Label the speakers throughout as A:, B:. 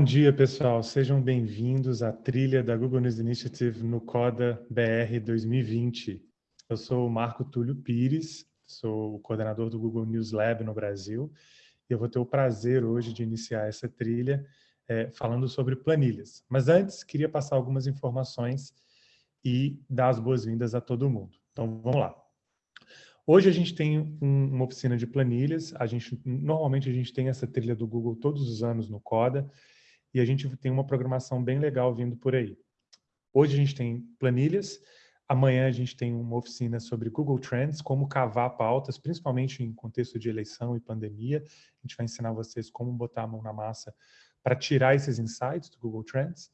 A: Bom dia, pessoal. Sejam bem-vindos à trilha da Google News Initiative no CODA BR 2020. Eu sou o Marco Túlio Pires, sou o coordenador do Google News Lab no Brasil, e eu vou ter o prazer hoje de iniciar essa trilha é, falando sobre planilhas. Mas antes, queria passar algumas informações e dar as boas-vindas a todo mundo. Então, vamos lá. Hoje a gente tem um, uma oficina de planilhas, a gente, normalmente a gente tem essa trilha do Google todos os anos no CODA, e a gente tem uma programação bem legal vindo por aí. Hoje a gente tem planilhas, amanhã a gente tem uma oficina sobre Google Trends, como cavar pautas, principalmente em contexto de eleição e pandemia. A gente vai ensinar vocês como botar a mão na massa para tirar esses insights do Google Trends.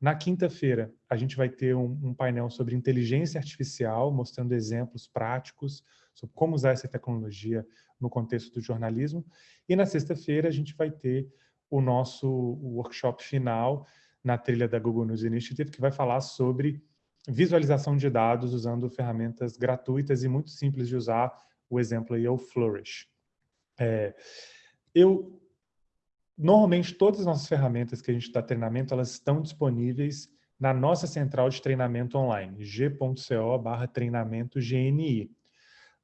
A: Na quinta-feira, a gente vai ter um, um, painel sobre inteligência artificial, mostrando exemplos práticos sobre como usar essa tecnologia no contexto do jornalismo. E na sexta-feira, a gente vai ter o nosso workshop final na trilha da Google News Initiative, que vai falar sobre visualização de dados usando ferramentas gratuitas e muito simples de usar. O exemplo aí é o Flourish. É, eu, normalmente, todas as nossas ferramentas que a gente dá treinamento, elas estão disponíveis na nossa central de treinamento online, g.co barra treinamento GNI.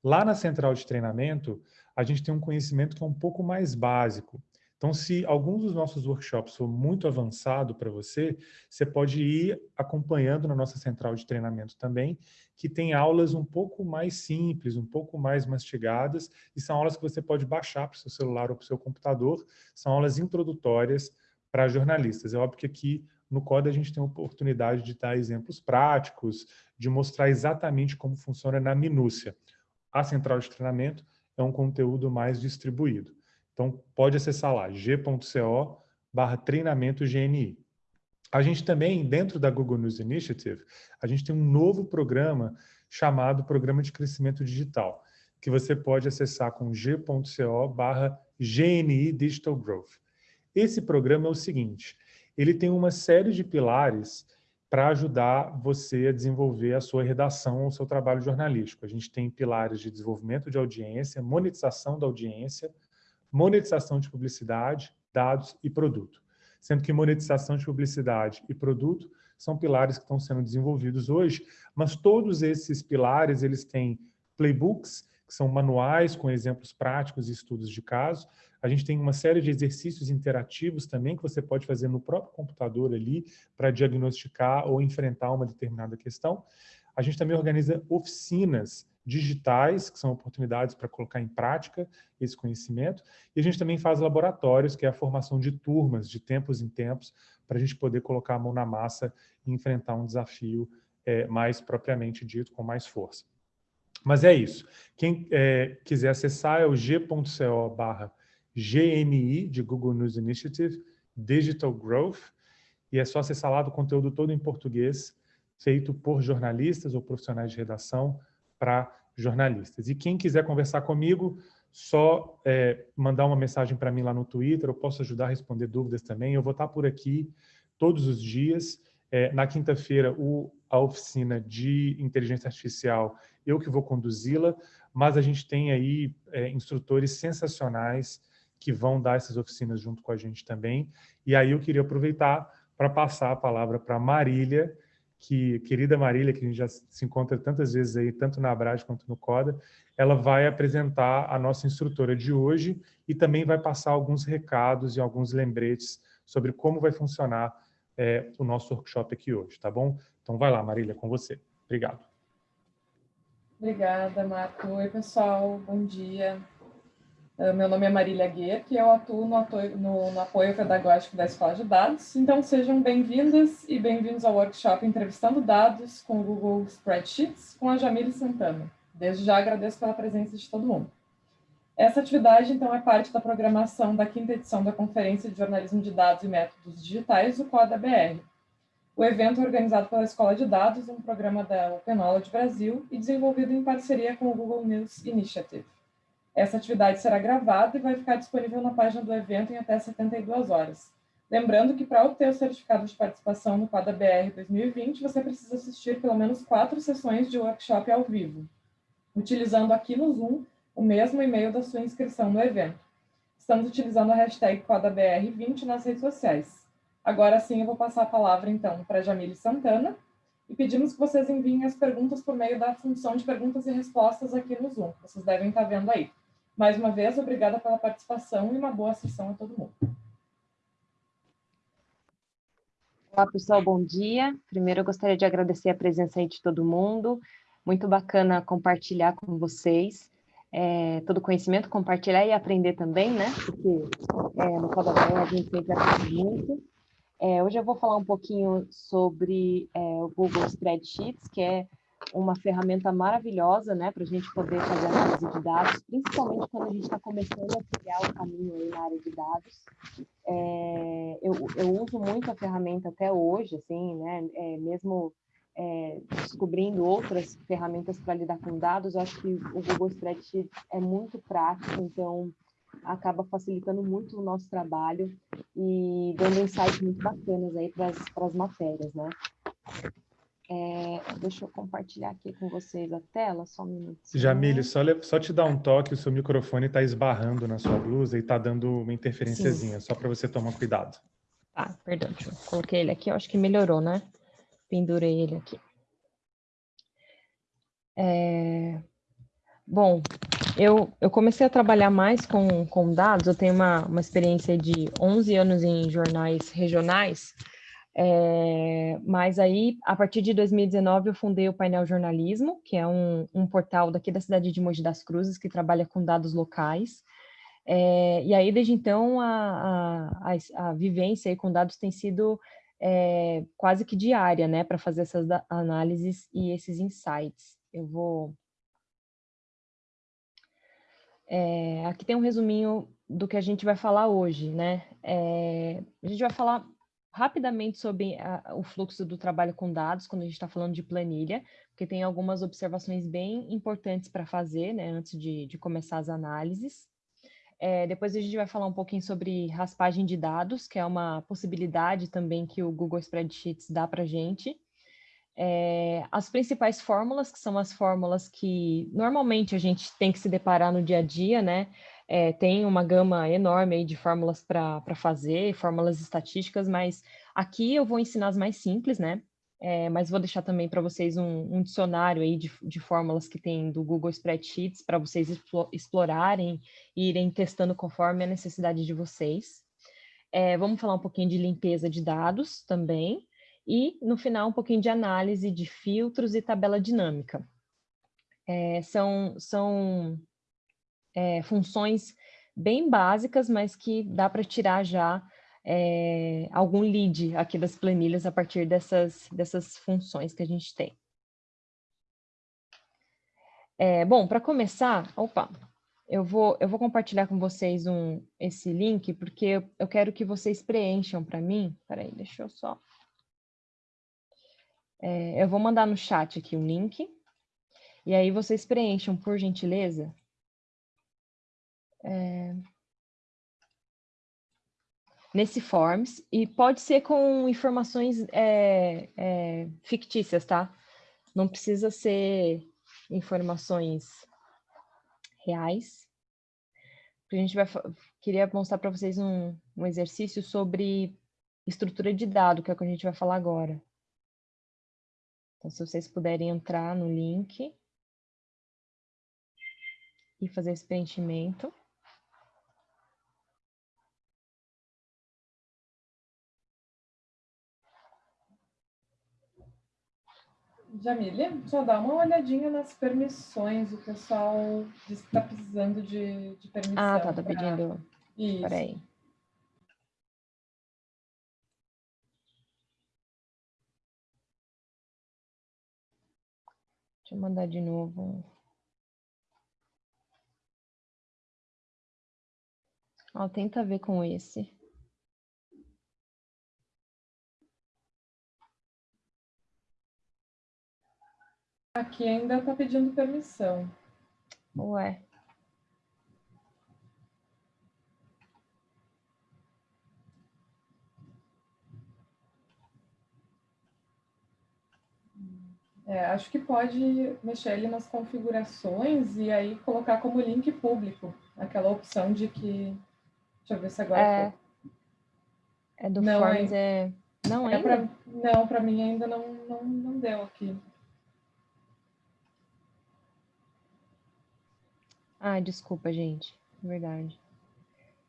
A: Lá na central de treinamento, a gente tem um conhecimento que é um pouco mais básico. Então, se algum dos nossos workshops for muito avançado para você, você pode ir acompanhando na nossa central de treinamento também, que tem aulas um pouco mais simples, um pouco mais mastigadas, e são aulas que você pode baixar para o seu celular ou para o seu computador, são aulas introdutórias para jornalistas. É óbvio que aqui no CODA a gente tem a oportunidade de dar exemplos práticos, de mostrar exatamente como funciona na minúcia. A central de treinamento é um conteúdo mais distribuído. Então, pode acessar lá, g.co barra treinamento GNI. A gente também, dentro da Google News Initiative, a gente tem um novo programa chamado Programa de Crescimento Digital, que você pode acessar com g.co barra GNI Digital Growth. Esse programa é o seguinte, ele tem uma série de pilares para ajudar você a desenvolver a sua redação, o seu trabalho jornalístico. A gente tem pilares de desenvolvimento de audiência, monetização da audiência, monetização de publicidade, dados e produto. Sendo que monetização de publicidade e produto são pilares que estão sendo desenvolvidos hoje, mas todos esses pilares, eles têm playbooks, que são manuais com exemplos práticos e estudos de caso. A gente tem uma série de exercícios interativos também que você pode fazer no próprio computador ali para diagnosticar ou enfrentar uma determinada questão. A gente também organiza oficinas digitais, que são oportunidades para colocar em prática esse conhecimento, e a gente também faz laboratórios, que é a formação de turmas, de tempos em tempos, para a gente poder colocar a mão na massa e enfrentar um desafio é, mais propriamente dito, com mais força. Mas é isso. Quem é, quiser acessar é o g.co barra GNI, de Google News Initiative, Digital Growth, e é só acessar lá do conteúdo todo em português, feito por jornalistas ou profissionais de redação, para jornalistas. E quem quiser conversar comigo, só é, mandar uma mensagem para mim lá no Twitter, eu posso ajudar a responder dúvidas também. Eu vou estar por aqui todos os dias. É, na quinta-feira, a oficina de inteligência artificial, eu que vou conduzi-la, mas a gente tem aí é, instrutores sensacionais que vão dar essas oficinas junto com a gente também. E aí eu queria aproveitar para passar a palavra para Marília, que querida Marília, que a gente já se encontra tantas vezes aí, tanto na Abrade quanto no CODA, ela vai apresentar a nossa instrutora de hoje e também vai passar alguns recados e alguns lembretes sobre como vai funcionar é, o nosso workshop aqui hoje, tá bom? Então vai lá, Marília, com você. Obrigado.
B: Obrigada, Marco. Oi, pessoal. Bom dia. Ah, meu nome é Marília Guerra e eu atuo no, apoio, no, no apoio pedagógico da Escola de Dados. Então, sejam bem-vindas e bem-vindos ao workshop Entrevistando Dados com o Google Spreadsheets com a Jamile Santana. Desde já agradeço pela presença de todo mundo. Essa atividade, então, é parte da programação da quinta edição da Conferência de Jornalismo de Dados e Métodos Digitais, o CODA-BR. O evento é organizado pela Escola de Dados, um programa da Open Knowledge Brasil e desenvolvido em parceria com o Google News Initiative. Essa atividade será gravada e vai ficar disponível na página do evento em até 72 horas. Lembrando que para obter o certificado de participação no Quadra BR 2020, você precisa assistir pelo menos quatro sessões de workshop ao vivo, utilizando aqui no Zoom o mesmo e-mail da sua inscrição no evento. Estamos utilizando a hashtag QuadraBR20 nas redes sociais. Agora sim, eu vou passar a palavra, então, para Jamile Santana, e pedimos que vocês enviem as perguntas por meio da função de perguntas e respostas aqui no Zoom, vocês devem estar vendo aí. Mais uma vez, obrigada pela participação e uma boa sessão a todo mundo.
C: Olá, pessoal, bom dia. Primeiro, eu gostaria de agradecer a presença aí de todo mundo. Muito bacana compartilhar com vocês é, todo o conhecimento, compartilhar e aprender também, né? Porque é, no Coda a gente sempre aprende muito. É, hoje eu vou falar um pouquinho sobre é, o Google Spreadsheets, que é uma ferramenta maravilhosa, né, para a gente poder fazer análise de dados, principalmente quando a gente está começando a criar o caminho aí na área de dados. É, eu, eu uso muito a ferramenta até hoje, assim, né, é, mesmo é, descobrindo outras ferramentas para lidar com dados, eu acho que o Google Spreadsheet é muito prático, então acaba facilitando muito o nosso trabalho e dando insights muito bacanas aí para as matérias, né? É, deixa eu compartilhar aqui com vocês a tela, só um minuto.
A: Jamile, só, só te dar um toque, o seu microfone está esbarrando na sua blusa e está dando uma interferênciazinha, só para você tomar cuidado.
C: Ah, perdão, eu coloquei ele aqui, eu acho que melhorou, né? Pendurei ele aqui. É... Bom, eu, eu comecei a trabalhar mais com, com dados, eu tenho uma, uma experiência de 11 anos em jornais regionais, é, mas aí, a partir de 2019, eu fundei o Painel Jornalismo, que é um, um portal daqui da cidade de Mogi das Cruzes, que trabalha com dados locais. É, e aí, desde então, a, a, a vivência com dados tem sido é, quase que diária, né, para fazer essas análises e esses insights. Eu vou é, aqui tem um resuminho do que a gente vai falar hoje, né? É, a gente vai falar rapidamente sobre a, o fluxo do trabalho com dados, quando a gente está falando de planilha, porque tem algumas observações bem importantes para fazer, né, antes de, de começar as análises. É, depois a gente vai falar um pouquinho sobre raspagem de dados, que é uma possibilidade também que o Google Spreadsheets dá para a gente é, as principais fórmulas, que são as fórmulas que normalmente a gente tem que se deparar no dia a dia, né? É, tem uma gama enorme de fórmulas para fazer, fórmulas estatísticas, mas aqui eu vou ensinar as mais simples, né? É, mas vou deixar também para vocês um, um, dicionário aí de, de fórmulas que tem do Google Spreadsheets para vocês explorarem e irem testando conforme a necessidade de vocês. É, vamos falar um pouquinho de limpeza de dados também. E, no final, um pouquinho de análise de filtros e tabela dinâmica. É, são são é, funções bem básicas, mas que dá para tirar já é, algum lead aqui das planilhas a partir dessas, dessas funções que a gente tem. É, bom, para começar, opa, eu vou, eu vou compartilhar com vocês um, esse link, porque eu, eu quero que vocês preencham para mim. Peraí, deixa eu só é, eu vou mandar no chat aqui o link. E aí vocês preencham, por gentileza. É, nesse Forms. E pode ser com informações é, é, fictícias, tá? Não precisa ser informações reais. A gente vai queria mostrar para vocês um, um exercício sobre estrutura de dado, que é o que a gente vai falar agora. Então, se vocês puderem entrar no link e fazer esse preenchimento.
B: Jamília, só dá uma olhadinha nas permissões. O pessoal está precisando de, de permissão.
C: Ah, tá, tá pra... pedindo. Isso. Peraí. Deixa eu mandar de novo. Ó, tenta ver com esse.
B: Aqui ainda está pedindo permissão.
C: Ué.
B: É, acho que pode mexer ali nas configurações e aí colocar como link público aquela opção de que. Deixa eu ver se agora.
C: É, É do
B: Não,
C: Forms,
B: é-
C: é... Não,
B: É
C: ainda?
B: pra- Não, para mim ainda não, não, não deu aqui.
C: Ah, desculpa, gente. Verdade.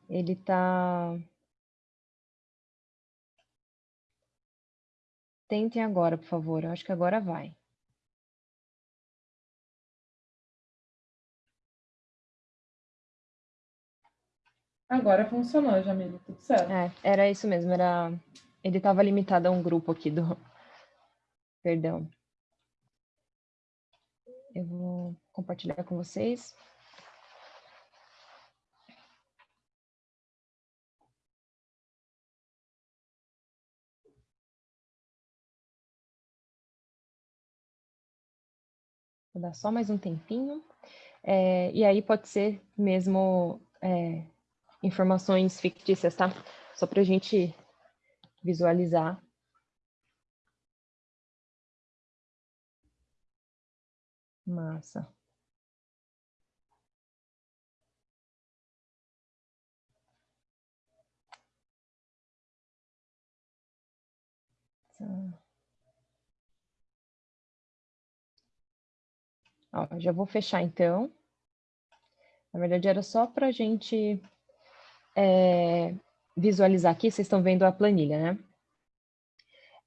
C: Ele tá... Tentem agora, por favor. Eu acho que agora vai.
B: Agora funcionou, Jamile, tudo certo.
C: É, era isso mesmo, era... Ele estava limitado a um grupo aqui do... Perdão. Eu vou compartilhar com vocês. Vou dar só mais um tempinho. É, e aí pode ser mesmo é, informações fictícias, tá? Só para a gente visualizar. Massa. Tá. Ó, já vou fechar então. Na verdade, era só para a gente é, visualizar aqui, vocês estão vendo a planilha, né?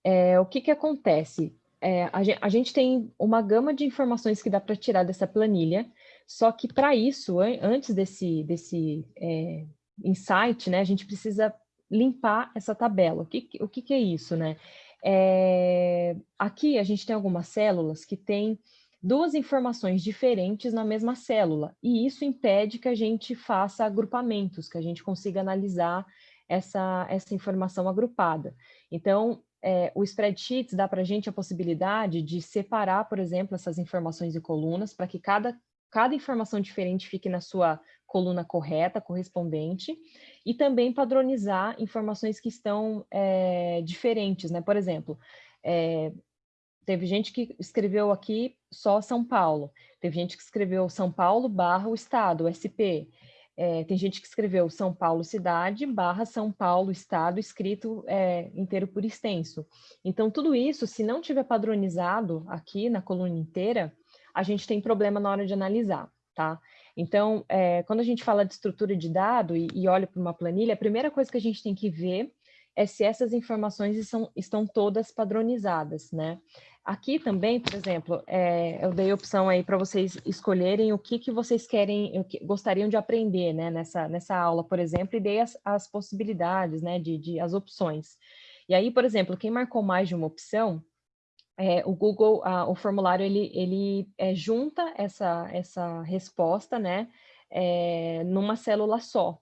C: É, o que que acontece? É, a, gen- a gente tem uma gama de informações que dá para tirar dessa planilha, só que para isso, an- antes desse, desse é, insight, né, a gente precisa limpar essa tabela. O que, que- o que, que é isso, né? É, aqui a gente tem algumas células que têm duas informações diferentes na mesma célula, e isso impede que a gente faça agrupamentos, que a gente consiga analisar essa, essa informação agrupada. Então, é, o spreadsheets dá para a gente a possibilidade de separar, por exemplo, essas informações em colunas, para que cada, cada informação diferente fique na sua coluna correta, correspondente, e também padronizar informações que estão é, diferentes, né? Por exemplo, é, teve gente que escreveu aqui só São Paulo, teve gente que escreveu São Paulo barra o Estado, SP, é, tem gente que escreveu São Paulo cidade barra São Paulo Estado, escrito é, inteiro por extenso. Então, tudo isso, se não tiver padronizado aqui na coluna inteira, a gente tem problema na hora de analisar, tá? Então, é, quando a gente fala de estrutura de dado e, e olha para uma planilha, a primeira coisa que a gente tem que ver é se essas informações estão, estão todas padronizadas, né? Aqui também, por exemplo, é, eu dei opção aí para vocês escolherem o que, que vocês querem, o que gostariam de aprender, né, nessa, nessa aula, por exemplo, e dei as, as possibilidades, né, de, de as opções. E aí, por exemplo, quem marcou mais de uma opção, é, o Google, ah, o formulário, ele, ele é, junta essa, essa resposta, né, é, numa célula só.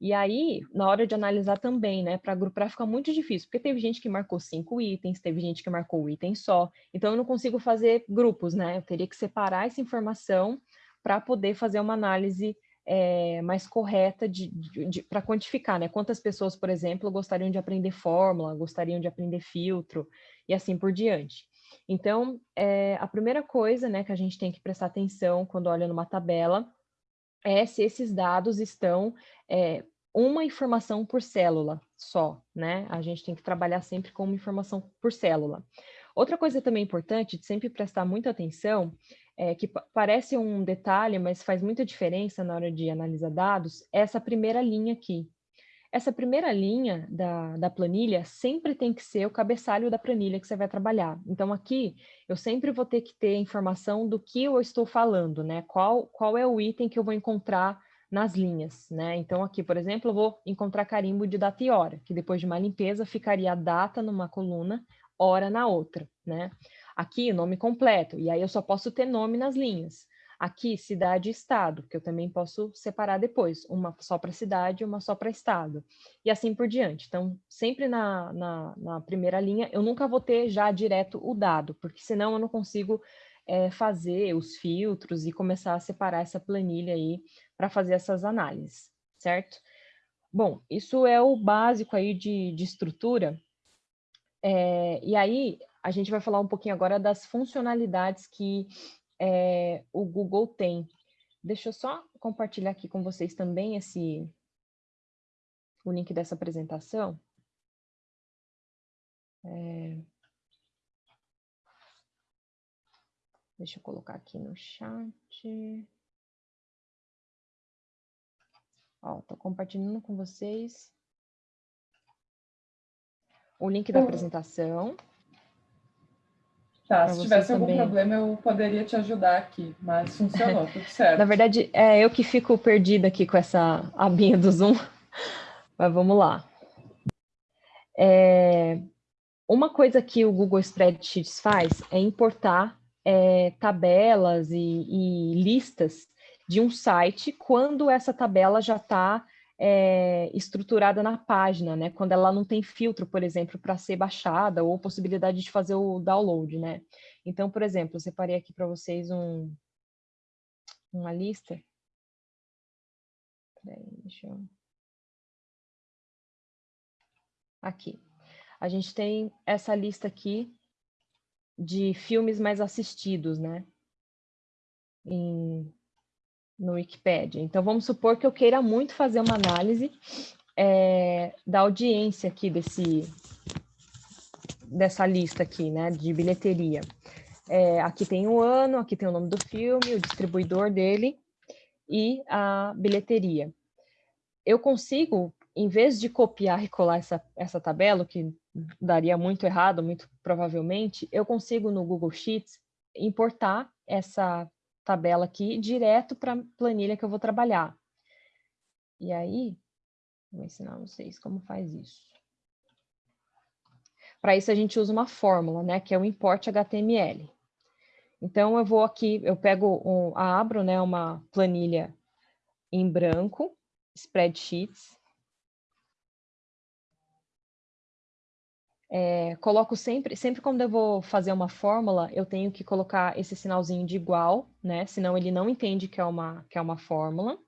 C: E aí, na hora de analisar também, né, para agrupar fica muito difícil, porque teve gente que marcou cinco itens, teve gente que marcou um item só, então eu não consigo fazer grupos, né, eu teria que separar essa informação para poder fazer uma análise é, mais correta de, de, de para quantificar, né, quantas pessoas, por exemplo, gostariam de aprender fórmula, gostariam de aprender filtro, e assim por diante. Então, é, a primeira coisa, né, que a gente tem que prestar atenção quando olha numa tabela, é se esses dados estão é, uma informação por célula só, né? A gente tem que trabalhar sempre com uma informação por célula. Outra coisa também importante de sempre prestar muita atenção, é, que parece um detalhe, mas faz muita diferença na hora de analisar dados, é essa primeira linha aqui. Essa primeira linha da, da planilha sempre tem que ser o cabeçalho da planilha que você vai trabalhar. Então, aqui, eu sempre vou ter que ter informação do que eu estou falando, né? Qual, qual é o item que eu vou encontrar nas linhas, né? Então, aqui, por exemplo, eu vou encontrar carimbo de data e hora, que depois de uma limpeza ficaria data numa coluna, hora na outra, né? Aqui, o nome completo, e aí eu só posso ter nome nas linhas. Aqui, cidade e estado, que eu também posso separar depois, uma só para cidade uma só para estado, e assim por diante. Então, sempre na, na, na, primeira linha, eu nunca vou ter já direto o dado, porque senão eu não consigo é, fazer os filtros e começar a separar essa planilha aí para fazer essas análises, certo? Bom, isso é o básico aí de, de estrutura, é, e aí a gente vai falar um pouquinho agora das funcionalidades que é, o Google tem. Deixa eu só compartilhar aqui com vocês também esse o link dessa apresentação. É... Deixa eu colocar aqui no chat. Ó, tô compartilhando com vocês o link da apresentação.
B: Tá, se tivesse algum também. problema eu poderia te ajudar aqui, mas funcionou, tudo certo.
C: Na verdade, é eu que fico perdida aqui com essa abinha do Zoom, mas vamos lá. É, uma coisa que o Google Spreadsheets faz é importar é, tabelas e, e listas de um site quando essa tabela já está é, estruturada na página, né? Quando ela não tem filtro, por exemplo, para ser baixada ou possibilidade de fazer o download, né? Então, por exemplo, eu separei aqui para vocês um, uma lista. Peraí, deixa eu... Aqui. A gente tem essa lista aqui de filmes mais assistidos, né? Em, no Wikipedia. Então, vamos supor que eu queira muito fazer uma análise é, da audiência aqui desse, dessa lista aqui, né, de bilheteria. É, aqui tem o ano, aqui tem o nome do filme, o distribuidor dele e a bilheteria. Eu consigo, em vez de copiar e colar essa, essa tabela, que daria muito errado, muito provavelmente, eu consigo no Google Sheets importar essa tabela aqui direto para a planilha que eu vou trabalhar. E aí, vou ensinar vocês como faz isso. Para isso a gente usa uma fórmula, né, que é o import HTML. Então eu vou aqui, eu pego, um, abro, né, uma planilha em branco, spreadsheets, É, coloco sempre, sempre quando eu vou fazer uma fórmula, eu tenho que colocar esse sinalzinho de igual, né? Senão ele não entende que é uma, que é uma fórmula.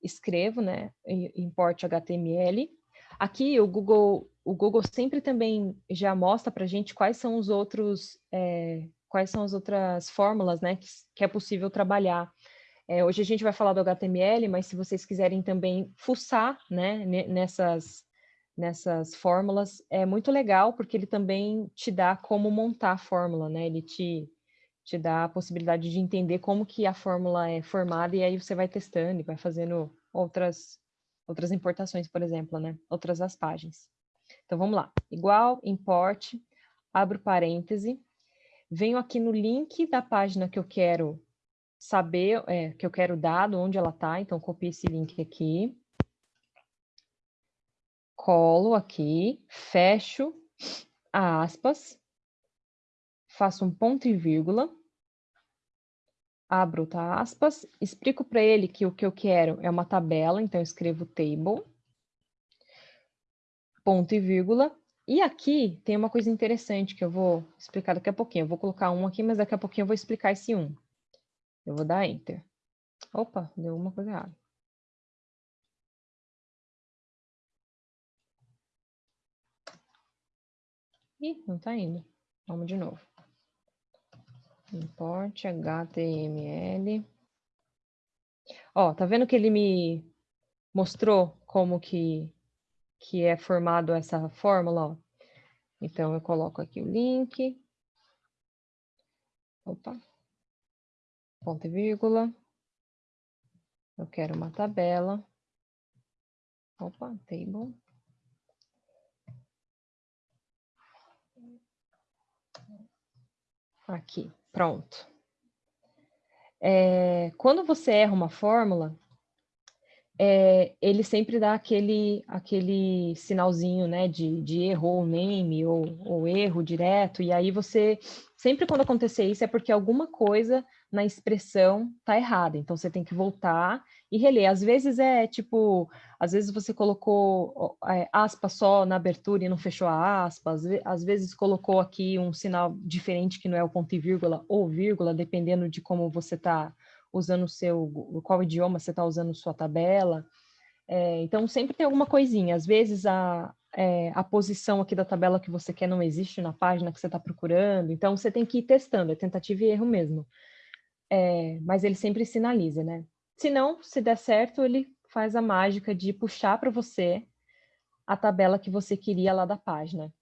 C: Escrevo, né? Import HTML. Aqui o Google, o Google sempre também já mostra para a gente quais são os outros, é, quais são as outras fórmulas, né? Que, que é possível trabalhar. É, hoje a gente vai falar do HTML, mas se vocês quiserem também fuçar, né? Nessas nessas fórmulas é muito legal, porque ele também te dá como montar a fórmula, né? Ele te, te dá a possibilidade de entender como que a fórmula é formada e aí você vai testando e vai fazendo outras, outras importações, por exemplo, né? Outras as páginas. Então, vamos lá. Igual, import, abro parêntese, venho aqui no link da página que eu quero saber, é, que eu quero dado, onde ela está, então copio esse link aqui colo aqui, fecho aspas, faço um ponto e vírgula, abro tá, aspas, explico para ele que o que eu quero é uma tabela, então escrevo table, ponto e vírgula, e aqui tem uma coisa interessante que eu vou explicar daqui a pouquinho. Eu vou colocar um aqui, mas daqui a pouquinho eu vou explicar esse um. Eu vou dar Enter. Opa, deu uma coisa errada. Ih, não está indo. Vamos de novo. Import HTML. Ó, tá vendo que ele me mostrou como que, que é formado essa fórmula? Ó? Então, eu coloco aqui o link. Opa. Ponto e vírgula. Eu quero uma tabela. Opa, table. Aqui, pronto. É, quando você erra uma fórmula, é, ele sempre dá aquele, aquele sinalzinho né, de, de erro name ou, ou erro direto, e aí você, sempre quando acontecer isso, é porque alguma coisa na expressão tá errada. Então você tem que voltar e reler. Às vezes é tipo, às vezes você colocou é, aspa só na abertura e não fechou a aspa, às, às vezes colocou aqui um sinal diferente que não é o ponto e vírgula ou vírgula, dependendo de como você está usando o seu, qual idioma você está usando sua tabela. É, então sempre tem alguma coisinha. Às vezes a, é, a posição aqui da tabela que você quer não existe na página que você está procurando, então você tem que ir testando, é tentativa e erro mesmo é, mas ele sempre sinaliza, né? Se não, se der certo, ele faz a mágica de puxar para você a tabela que você queria lá da página.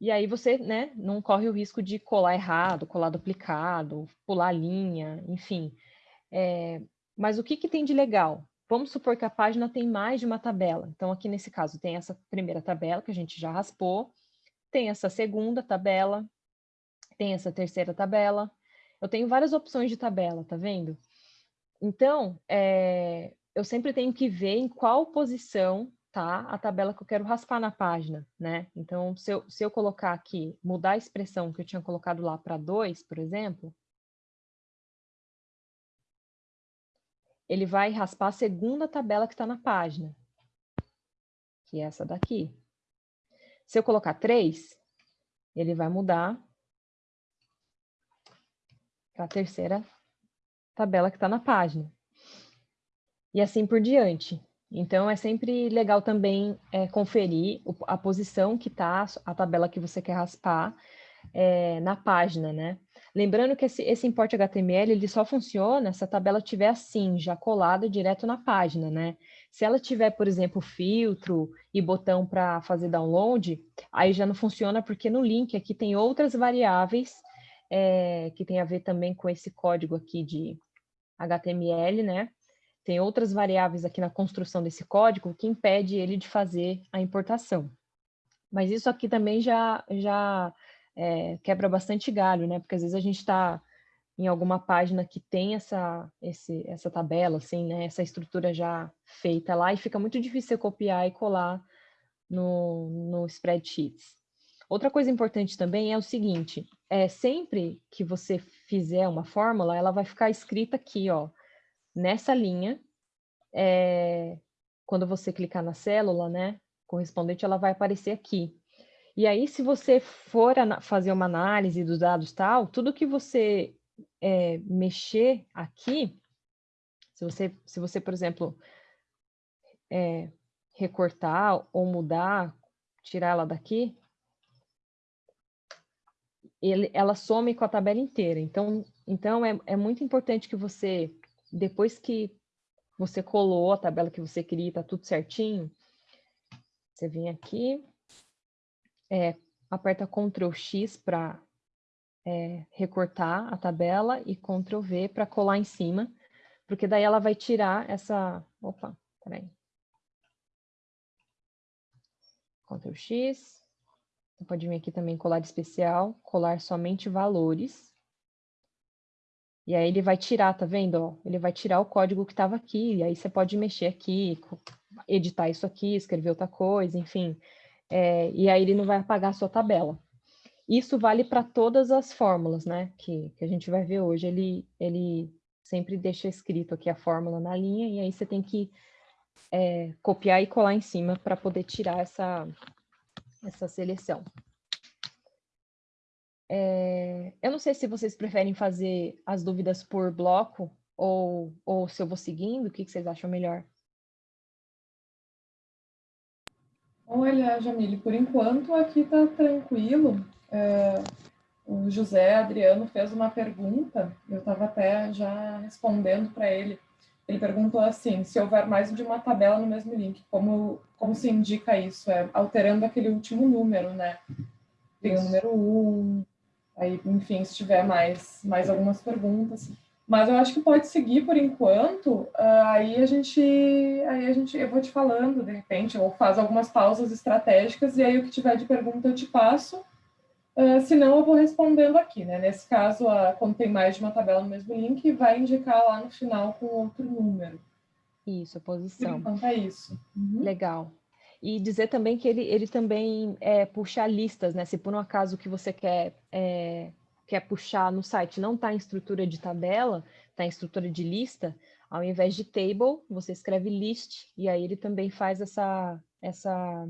C: E aí você né, não corre o risco de colar errado, colar duplicado, pular linha, enfim. É, mas o que, que tem de legal? Vamos supor que a página tem mais de uma tabela. Então, aqui nesse caso, tem essa primeira tabela que a gente já raspou, tem essa segunda tabela, tem essa terceira tabela. Eu tenho várias opções de tabela, tá vendo? Então, é, eu sempre tenho que ver em qual posição tá a tabela que eu quero raspar na página, né? Então, se eu, se eu colocar aqui, mudar a expressão que eu tinha colocado lá para 2, por exemplo, ele vai raspar a segunda tabela que está na página, que é essa daqui. Se eu colocar 3, ele vai mudar para a terceira tabela que está na página. E assim por diante. Então, é sempre legal também é, conferir a posição que está a tabela que você quer raspar é, na página, né? Lembrando que esse, esse import HTML ele só funciona se a tabela estiver assim, já colada direto na página, né? Se ela tiver, por exemplo, filtro e botão para fazer download, aí já não funciona porque no link aqui tem outras variáveis é, que tem a ver também com esse código aqui de HTML, né? tem outras variáveis aqui na construção desse código que impede ele de fazer a importação. Mas isso aqui também já, já é, quebra bastante galho, né? Porque às vezes a gente está em alguma página que tem essa, esse, essa tabela, assim, né? Essa estrutura já feita lá e fica muito difícil copiar e colar no, no spreadsheets. Outra coisa importante também é o seguinte, é sempre que você fizer uma fórmula, ela vai ficar escrita aqui, ó, nessa linha, é, quando você clicar na célula, né, correspondente, ela vai aparecer aqui. E aí, se você for fazer uma análise dos dados tal, tudo que você é, mexer aqui, se você, se você, por exemplo, é, recortar ou mudar, tirar ela daqui, ele, ela some com a tabela inteira. Então, então é, é muito importante que você depois que você colou a tabela que você queria, está tudo certinho, você vem aqui, é, aperta Ctrl X para é, recortar a tabela e Ctrl V para colar em cima, porque daí ela vai tirar essa... Opa, peraí. Ctrl X. Você pode vir aqui também colar especial, colar somente valores. E aí ele vai tirar, tá vendo? Ele vai tirar o código que estava aqui, e aí você pode mexer aqui, editar isso aqui, escrever outra coisa, enfim. É, e aí ele não vai apagar a sua tabela. Isso vale para todas as fórmulas, né? Que, que a gente vai ver hoje. Ele, ele sempre deixa escrito aqui a fórmula na linha, e aí você tem que é, copiar e colar em cima para poder tirar essa, essa seleção. É, eu não sei se vocês preferem fazer as dúvidas por bloco ou, ou se eu vou seguindo, o que, que vocês acham melhor?
B: Olha, Jamile, por enquanto aqui está tranquilo. É, o José Adriano fez uma pergunta, eu estava até já respondendo para ele. Ele perguntou assim, se houver mais de uma tabela no mesmo link, como, como se indica isso? É alterando aquele último número, né? Tem o número 1, Aí, enfim, se tiver mais, mais algumas perguntas. Mas eu acho que pode seguir por enquanto. Uh, aí a gente, aí a gente, eu vou te falando de repente, ou faz algumas pausas estratégicas e aí o que tiver de pergunta eu te passo. Uh, se não, eu vou respondendo aqui, né? Nesse caso, uh, quando tem mais de uma tabela no mesmo link, vai indicar lá no final com outro número.
C: Isso, a posição.
B: Enquanto é isso.
C: Uhum. Legal. E dizer também que ele, ele também é, puxa listas, né? Se por um acaso que você quer, é, quer puxar no site não está em estrutura de tabela, está em estrutura de lista, ao invés de table, você escreve list, e aí ele também faz essa, essa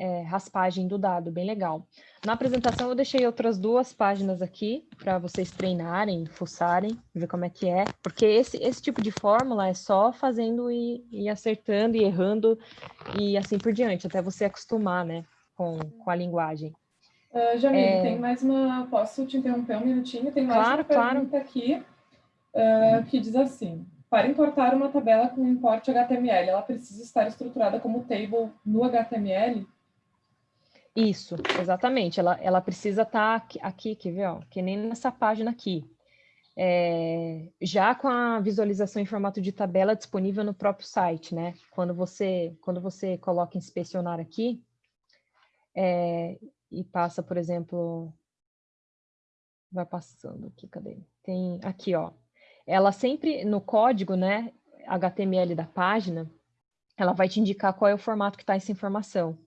C: é, raspagem do dado, bem legal. Na apresentação eu deixei outras duas páginas aqui para vocês treinarem, fuçarem, ver como é que é, porque esse, esse tipo de fórmula é só fazendo e, e acertando e errando e assim por diante, até você acostumar né, com, com a linguagem.
B: Uh, é... tem mais uma... Posso te interromper um minutinho? Tem mais claro, uma pergunta claro. aqui uh, que diz assim, para importar uma tabela com import HTML, ela precisa estar estruturada como table no HTML?
C: Isso, exatamente. Ela, ela precisa estar aqui, aqui, quer ver? Ó, que nem nessa página aqui. É, já com a visualização em formato de tabela disponível no próprio site, né? Quando você, quando você coloca inspecionar aqui é, e passa, por exemplo, vai passando aqui, cadê? Tem aqui, ó. Ela sempre, no código, né, HTML da página, ela vai te indicar qual é o formato que está essa informação.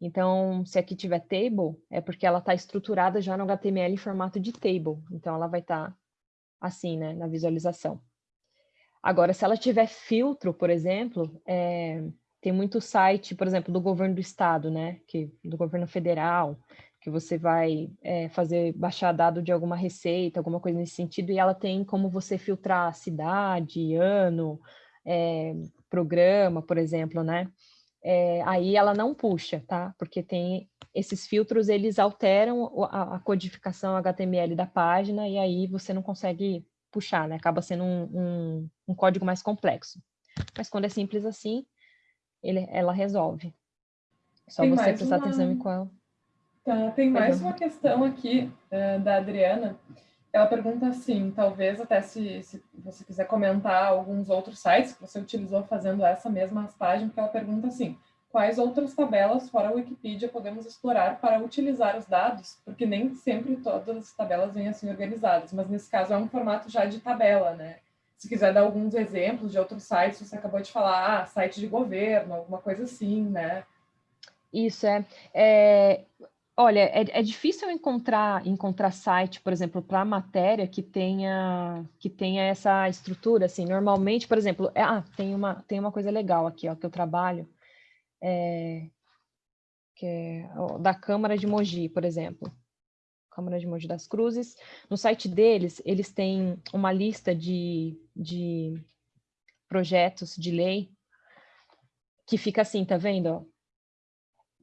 C: Então, se aqui tiver table, é porque ela está estruturada já no HTML em formato de table. Então, ela vai estar tá assim, né, na visualização. Agora, se ela tiver filtro, por exemplo, é, tem muito site, por exemplo, do governo do estado, né, que, do governo federal, que você vai é, fazer, baixar dado de alguma receita, alguma coisa nesse sentido, e ela tem como você filtrar cidade, ano, é, programa, por exemplo, né? É, aí ela não puxa, tá? Porque tem esses filtros, eles alteram a, a, codificação HTML da página e aí você não consegue puxar, né? Acaba sendo um, um, um código mais complexo. Mas quando é simples assim, ele, ela resolve. Só tem você prestar uma... atenção em qual
B: Tá, tem mais uma questão aqui uh, da Adriana. Ela pergunta assim, talvez até se, se, você quiser comentar alguns outros sites que você utilizou fazendo essa mesma página, porque ela pergunta assim, quais outras tabelas fora a Wikipedia podemos explorar para utilizar os dados? Porque nem sempre todas as tabelas vêm assim organizadas, mas nesse caso é um formato já de tabela, né? Se quiser dar alguns exemplos de outros sites, você acabou de falar, ah, site de governo, alguma coisa assim, né?
C: Isso, é. é Olha, é, é, difícil encontrar encontrar site, por exemplo, para matéria que tenha que tenha essa estrutura, assim. Normalmente, por exemplo, é, ah, tem uma tem uma coisa legal aqui, ó, que eu trabalho, é, que é ó, da Câmara de Mogi, por exemplo, Câmara de Mogi das Cruzes. No site deles, eles têm uma lista de, de projetos de lei que fica assim, tá vendo?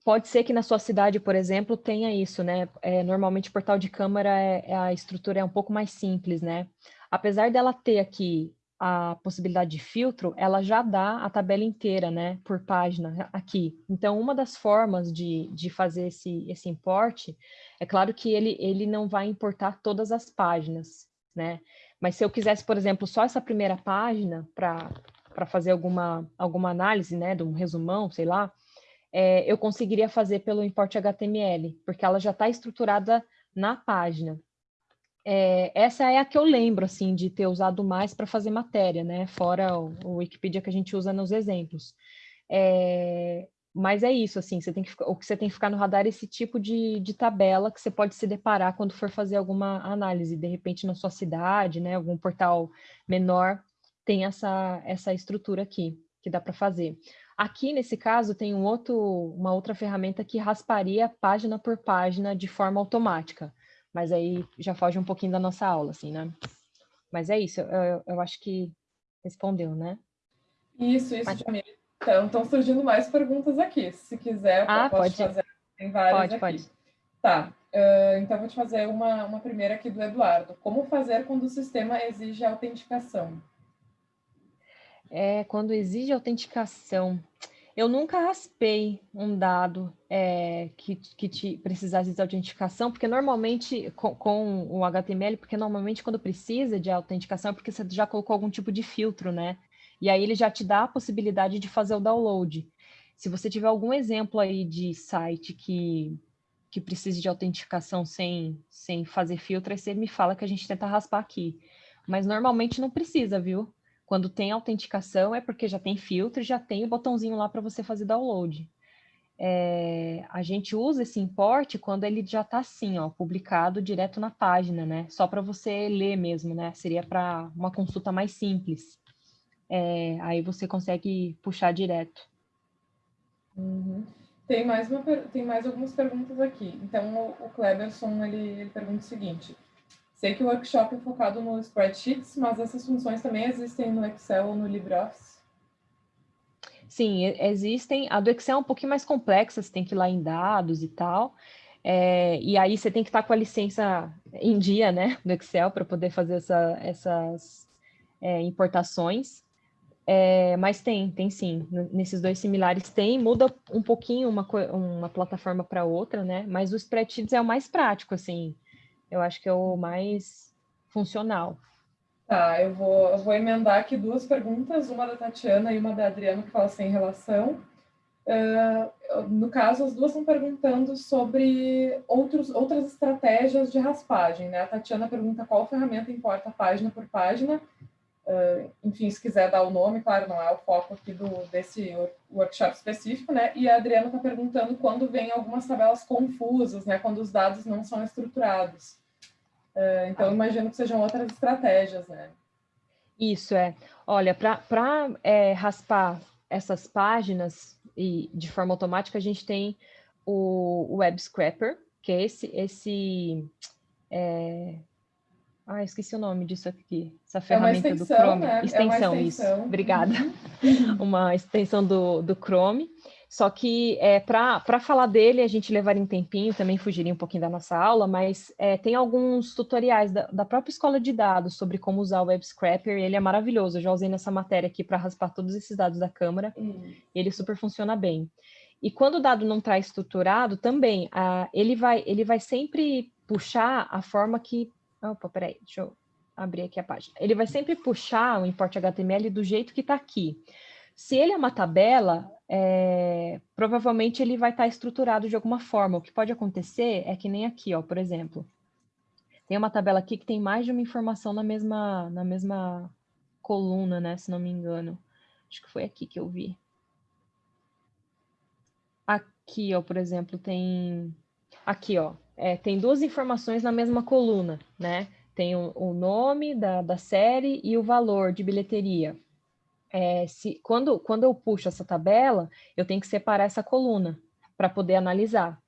C: Pode ser que na sua cidade, por exemplo, tenha isso, né? É, normalmente o portal de câmara, é, é, a estrutura é um pouco mais simples, né? Apesar dela ter aqui a possibilidade de filtro, ela já dá a tabela inteira, né, por página aqui. Então, uma das formas de, de fazer esse, esse importe, é claro que ele, ele não vai importar todas as páginas, né? Mas se eu quisesse, por exemplo, só essa primeira página para fazer alguma, alguma análise, né, de um resumão, sei lá, é, eu conseguiria fazer pelo import HTML, porque ela já está estruturada na página. É, essa é a que eu lembro, assim, de ter usado mais para fazer matéria, né? Fora o, o, Wikipedia que a gente usa nos exemplos. É, mas é isso, assim, você tem que, o que você tem que ficar no radar é esse tipo de, de tabela que você pode se deparar quando for fazer alguma análise, de repente na sua cidade, né? Algum portal menor tem essa, essa estrutura aqui que dá para fazer. Aqui, nesse caso, tem um outro, uma outra ferramenta que rasparia página por página de forma automática. Mas aí já foge um pouquinho da nossa aula, assim, né? Mas é isso, eu, eu acho que respondeu, né?
B: Isso, isso, Mas... Jamila. Então, estão surgindo mais perguntas aqui. Se quiser,
C: ah, pode fazer.
B: Tem várias
C: pode,
B: aqui.
C: Pode,
B: Tá, uh, então vou te fazer uma, uma primeira aqui do Eduardo. Como fazer quando o sistema exige autenticação?
C: É, quando exige autenticação. Eu nunca raspei um dado é, que, que te precisasse de autenticação, porque normalmente, com, com, o HTML, porque normalmente quando precisa de autenticação é porque você já colocou algum tipo de filtro, né? E aí ele já te dá a possibilidade de fazer o download. Se você tiver algum exemplo aí de site que, que precise de autenticação sem, sem fazer filtro, aí você me fala que a gente tenta raspar aqui. Mas normalmente não precisa, viu? Quando tem autenticação é porque já tem filtro e já tem o botãozinho lá para você fazer download. É, a gente usa esse import quando ele já está assim, ó, publicado direto na página, né? Só para você ler mesmo, né? Seria para uma consulta mais simples. É, aí você consegue puxar direto.
B: Uhum. Tem mais, uma, tem mais algumas perguntas aqui. Então, o, o Kleberson, ele, ele pergunta o seguinte. Sei que o workshop é focado no spreadsheets, mas essas funções também existem no Excel ou no LibreOffice?
C: Sim, existem. A do Excel é um pouquinho mais complexa, você tem que ir lá em dados e tal. É, e aí você tem que estar com a licença em dia, né, do Excel, para poder fazer essa, essas, é, importações, é, mas tem, tem sim. Nesses dois similares tem, muda um pouquinho uma, uma plataforma para outra, né? Mas o spreadsheets é o mais prático, assim. Eu acho que é o mais funcional.
B: Tá, eu vou, eu vou emendar aqui duas perguntas, uma da Tatiana e uma da Adriana, que fala sem relação. Uh, no caso, as duas estão perguntando sobre outros, outras estratégias de raspagem. Né? A Tatiana pergunta qual ferramenta importa página por página. Uh, enfim, se quiser dar o nome, claro, não é o foco aqui do, desse workshop específico, né? E a Adriana está perguntando quando vem algumas tabelas confusas, né? Quando os dados não são estruturados. Uh, então, imagino que sejam outras estratégias, né?
C: Isso, é. Olha, para é, raspar essas páginas, e de forma automática, a gente tem o Web Scrapper, que é esse, esse é... ah, esqueci o nome disso aqui, essa ferramenta
B: é extensão,
C: do Chrome.
B: Né?
C: Extensão,
B: é
C: extensão, isso. Obrigada. Uhum. uma extensão do, do Chrome. Só que é, para falar dele, a gente levaria um tempinho, também fugiria um pouquinho da nossa aula, mas é, tem alguns tutoriais da, da, própria escola de dados sobre como usar o Web Scrapper, ele é maravilhoso. Eu já usei nessa matéria aqui para raspar todos esses dados da câmera, hum. ele super funciona bem. E quando o dado não está estruturado, também, a, ele, vai, ele vai sempre puxar a forma que... Opa, peraí, deixa eu abrir aqui a página. Ele vai sempre puxar o import HTML do jeito que está aqui. Se ele é uma tabela, é, provavelmente ele vai estar estruturado de alguma forma. O que pode acontecer é que nem aqui, ó, por exemplo. Tem uma tabela aqui que tem mais de uma informação na mesma, na mesma coluna, né? Se não me engano. Acho que foi aqui que eu vi. Aqui, ó, por exemplo, tem... Aqui, ó, é, tem duas informações na mesma coluna, né? Tem o, o nome da, da série e o valor de bilheteria é, se, quando, quando eu puxo essa tabela, eu tenho que separar essa coluna para poder analisar.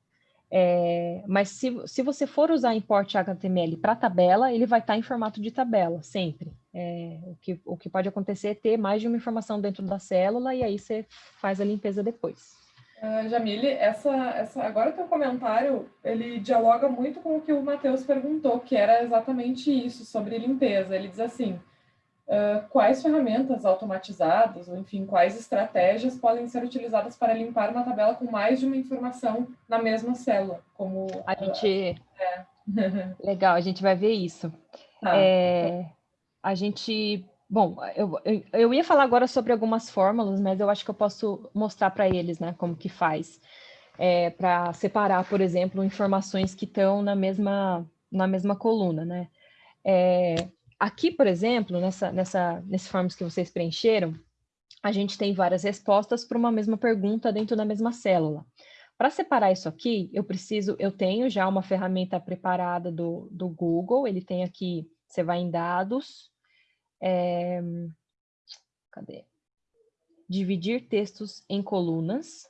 C: É, mas se, se você for usar import HTML para tabela, ele vai estar tá em formato de tabela, sempre. É, o, que, o que pode acontecer é ter mais de uma informação dentro da célula e aí você faz a limpeza depois.
B: Uh, Jamile, essa, essa, agora o teu comentário, ele dialoga muito com o que o Matheus perguntou, que era exatamente isso, sobre limpeza. Ele diz assim, Uh, quais ferramentas automatizadas, ou enfim, quais estratégias podem ser utilizadas para limpar uma tabela com mais de uma informação na mesma célula? Como
C: a gente. É. Legal, a gente vai ver isso. Tá. É, a gente. Bom, eu, eu, eu, ia falar agora sobre algumas fórmulas, mas eu acho que eu posso mostrar para eles, né, como que faz. É, para separar, por exemplo, informações que estão na mesma, na mesma coluna, né? É, Aqui, por exemplo, nessa, nessa, nesse forms que vocês preencheram, a gente tem várias respostas para uma mesma pergunta dentro da mesma célula. Para separar isso aqui, eu preciso, eu tenho já uma ferramenta preparada do, do Google, ele tem aqui, você vai em dados, é, cadê? Dividir textos em colunas.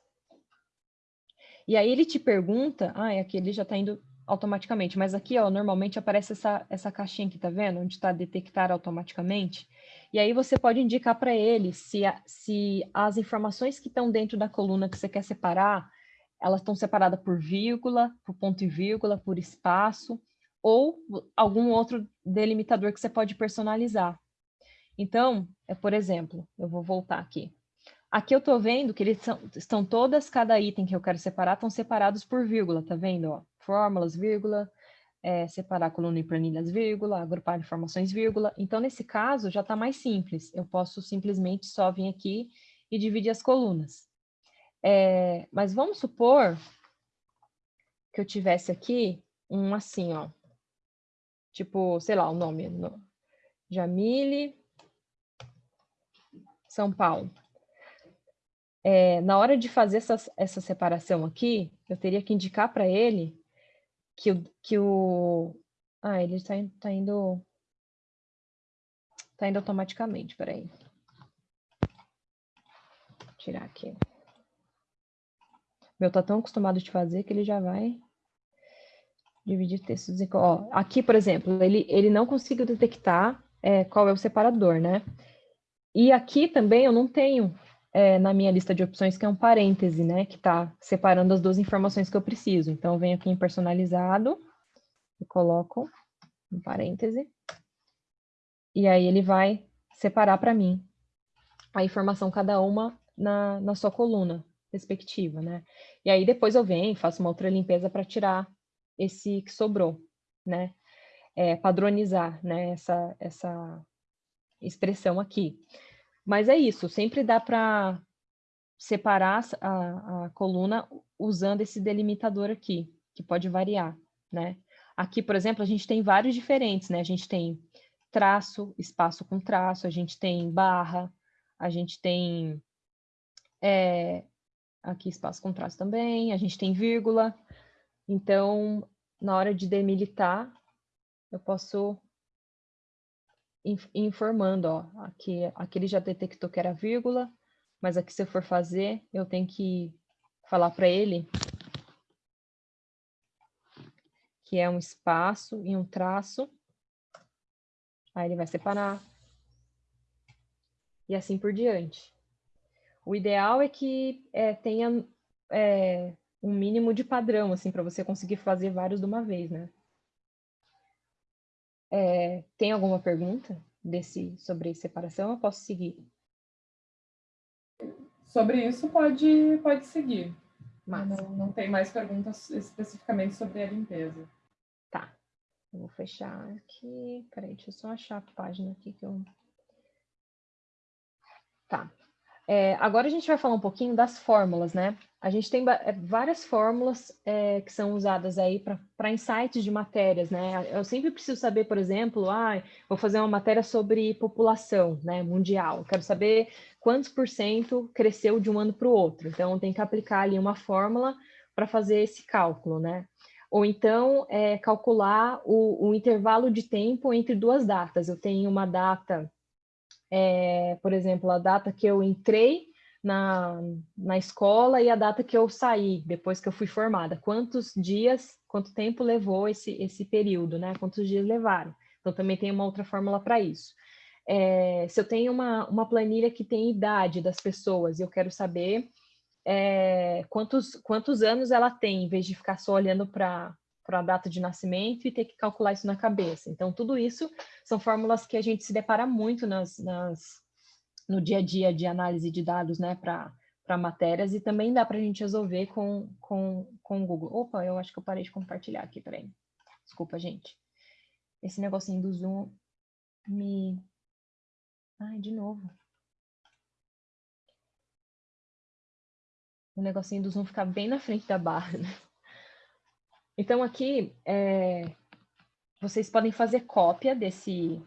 C: E aí ele te pergunta, ah, aqui ele já está indo automaticamente, mas aqui, ó, normalmente aparece essa, essa caixinha aqui, tá vendo? Onde está detectar automaticamente. E aí você pode indicar para ele se, a, se as informações que estão dentro da coluna que você quer separar, elas estão separadas por vírgula, por ponto e vírgula, por espaço, ou algum outro delimitador que você pode personalizar. Então, é, por exemplo, eu vou voltar aqui. Aqui eu estou vendo que eles são, estão todas, cada item que eu quero separar, estão separados por vírgula, tá vendo? Ó? Fórmulas, vírgula, é, separar coluna em planilhas, vírgula, agrupar informações, vírgula. Então, nesse caso, já está mais simples. Eu posso simplesmente só vir aqui e dividir as colunas. É, mas vamos supor que eu tivesse aqui um assim, ó. Tipo, sei lá, o nome. No, Jamile, São Paulo é, na hora de fazer essa, essa separação aqui, eu teria que indicar para ele que o, que o... Ah, ele está tá indo... Está indo automaticamente, peraí. Vou tirar aqui. Meu tá tão acostumado de fazer que ele já vai dividir textos. Em... Ó, aqui, por exemplo, ele, ele não conseguiu detectar é, qual é o separador, né? E aqui também eu não tenho é, na minha lista de opções, que é um parêntese, né? Que está separando as duas informações que eu preciso. Então, eu venho aqui em personalizado e coloco um parêntese. E aí ele vai separar para mim a informação cada uma na, na sua coluna respectiva, né? E aí depois eu venho, faço uma outra limpeza para tirar esse que sobrou, né? É, padronizar, né? Essa, essa expressão aqui. Mas é isso, sempre dá para separar a, a coluna usando esse delimitador aqui, que pode variar, né? Aqui, por exemplo, a gente tem vários diferentes, né? A gente tem traço, espaço com traço, a gente tem barra, a gente tem é, aqui espaço com traço também, a gente tem vírgula. Então, na hora de demilitar, eu posso informando, ó, aqui, aqui ele já detectou que era vírgula, mas aqui se eu for fazer, eu tenho que falar para ele que é um espaço e um traço. Aí ele vai separar. E assim por diante. O ideal é que é, tenha é, um mínimo de padrão, assim, para você conseguir fazer vários de uma vez, né? É, tem alguma pergunta desse, sobre separação? Eu posso seguir.
B: Sobre isso, pode, pode seguir. Mas não, não tem mais perguntas especificamente sobre a limpeza.
C: Tá. Eu vou fechar aqui. Peraí, deixa eu só achar a página aqui que eu... Tá. É, agora a gente vai falar um pouquinho das fórmulas, né? A gente tem é, várias fórmulas é, que são usadas aí para insights de matérias, né? Eu sempre preciso saber, por exemplo, ah, vou fazer uma matéria sobre população né, mundial. Quero saber quantos por cento cresceu de um ano para o outro. Então, tem que aplicar ali uma fórmula para fazer esse cálculo, né? Ou então, é, calcular o, o intervalo de tempo entre duas datas. Eu tenho uma data é, por exemplo, a data que eu entrei na, na escola e a data que eu saí, depois que eu fui formada. Quantos dias, quanto tempo levou esse, esse período, né? Quantos dias levaram? Então, também tem uma outra fórmula para isso. É, se eu tenho uma, uma planilha que tem idade das pessoas e eu quero saber é, quantos, quantos anos ela tem, em vez de ficar só olhando para para a data de nascimento e ter que calcular isso na cabeça. Então, tudo isso são fórmulas que a gente se depara muito nas, nas no dia a dia de análise de dados né, para matérias e também dá para a gente resolver com, com, com o Google. Opa, eu acho que eu parei de compartilhar aqui, peraí. Desculpa, gente. Esse negocinho do Zoom me... Ai, de novo. O negocinho do Zoom fica bem na frente da barra, né? Então, aqui, é, vocês podem fazer cópia desse,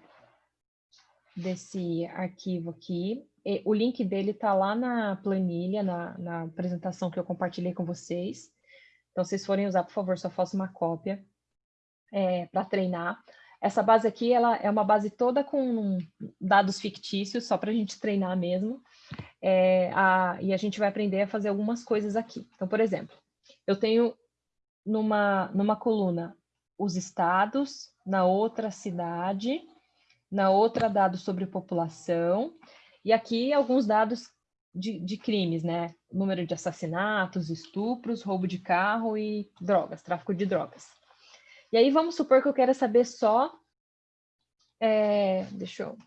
C: desse arquivo aqui. E o link dele está lá na planilha, na, na, apresentação que eu compartilhei com vocês. Então, se vocês forem usar, por favor, só faça uma cópia é, para treinar. Essa base aqui, ela é uma base toda com dados fictícios, só para a gente treinar mesmo. É, a, e a gente vai aprender a fazer algumas coisas aqui. Então, por exemplo, eu tenho numa, numa coluna os estados, na outra cidade, na outra dados sobre população, e aqui alguns dados de, de, crimes, né? Número de assassinatos, estupros, roubo de carro e drogas, tráfico de drogas. E aí vamos supor que eu quero saber só. É, deixa eu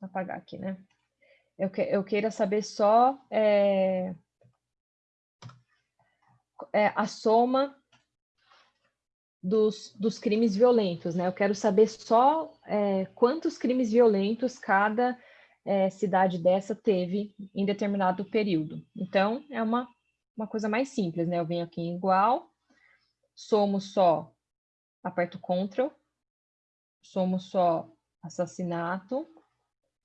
C: apagar aqui, né? Eu, que, eu queira saber só é, é, a soma dos, dos crimes violentos, né? Eu quero saber só é, quantos crimes violentos cada é, cidade dessa teve em determinado período. Então, é uma, uma coisa mais simples, né? Eu venho aqui em igual, somos só, aperto Ctrl, somos só assassinato,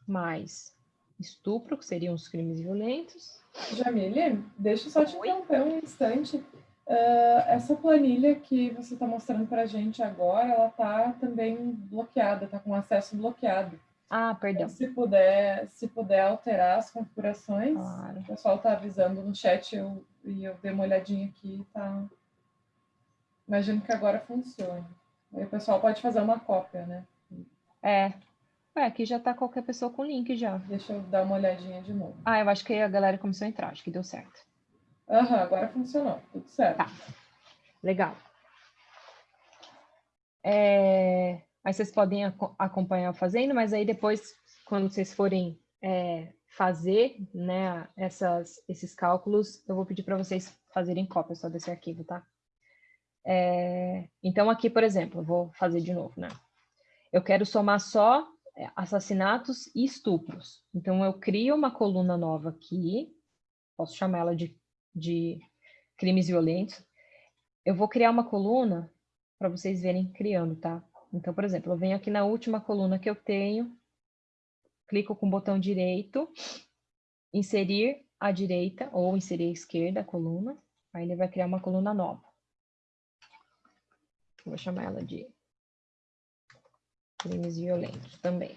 C: mais estupro, que seriam os crimes violentos.
B: Jamile, deixa eu só te interromper um instante. Uh, essa planilha que você está mostrando para a gente agora, ela está também bloqueada, está com acesso bloqueado.
C: Ah, perdão.
B: Então, se puder, se puder alterar as configurações, claro. o pessoal está avisando no chat eu, e eu dei uma olhadinha aqui, tá? Imagino que agora funcione. Aí o pessoal pode fazer uma cópia, né?
C: É. Ué, aqui já está qualquer pessoa com link já.
B: Deixa eu dar uma olhadinha de novo.
C: Ah, eu acho que a galera começou a entrar, acho que deu certo.
B: Aham, uhum, agora funcionou, tudo certo. Tá,
C: legal. É... Aí vocês podem ac acompanhar fazendo, mas aí depois quando vocês forem é, fazer né, essas, esses cálculos, eu vou pedir para vocês fazerem cópia só desse arquivo, tá? É, então, aqui, por exemplo, eu vou fazer de novo, né? Eu quero somar só é, assassinatos e estupros. Então, eu crio uma coluna nova aqui, posso chamar ela de, de crimes violentos. Eu vou criar uma coluna para vocês verem criando, tá? Então, por exemplo, eu venho aqui na última coluna que eu tenho, clico com o botão direito, inserir à direita ou inserir à esquerda a coluna, aí ele vai criar uma coluna nova. Vou chamar ela de crimes violentos também.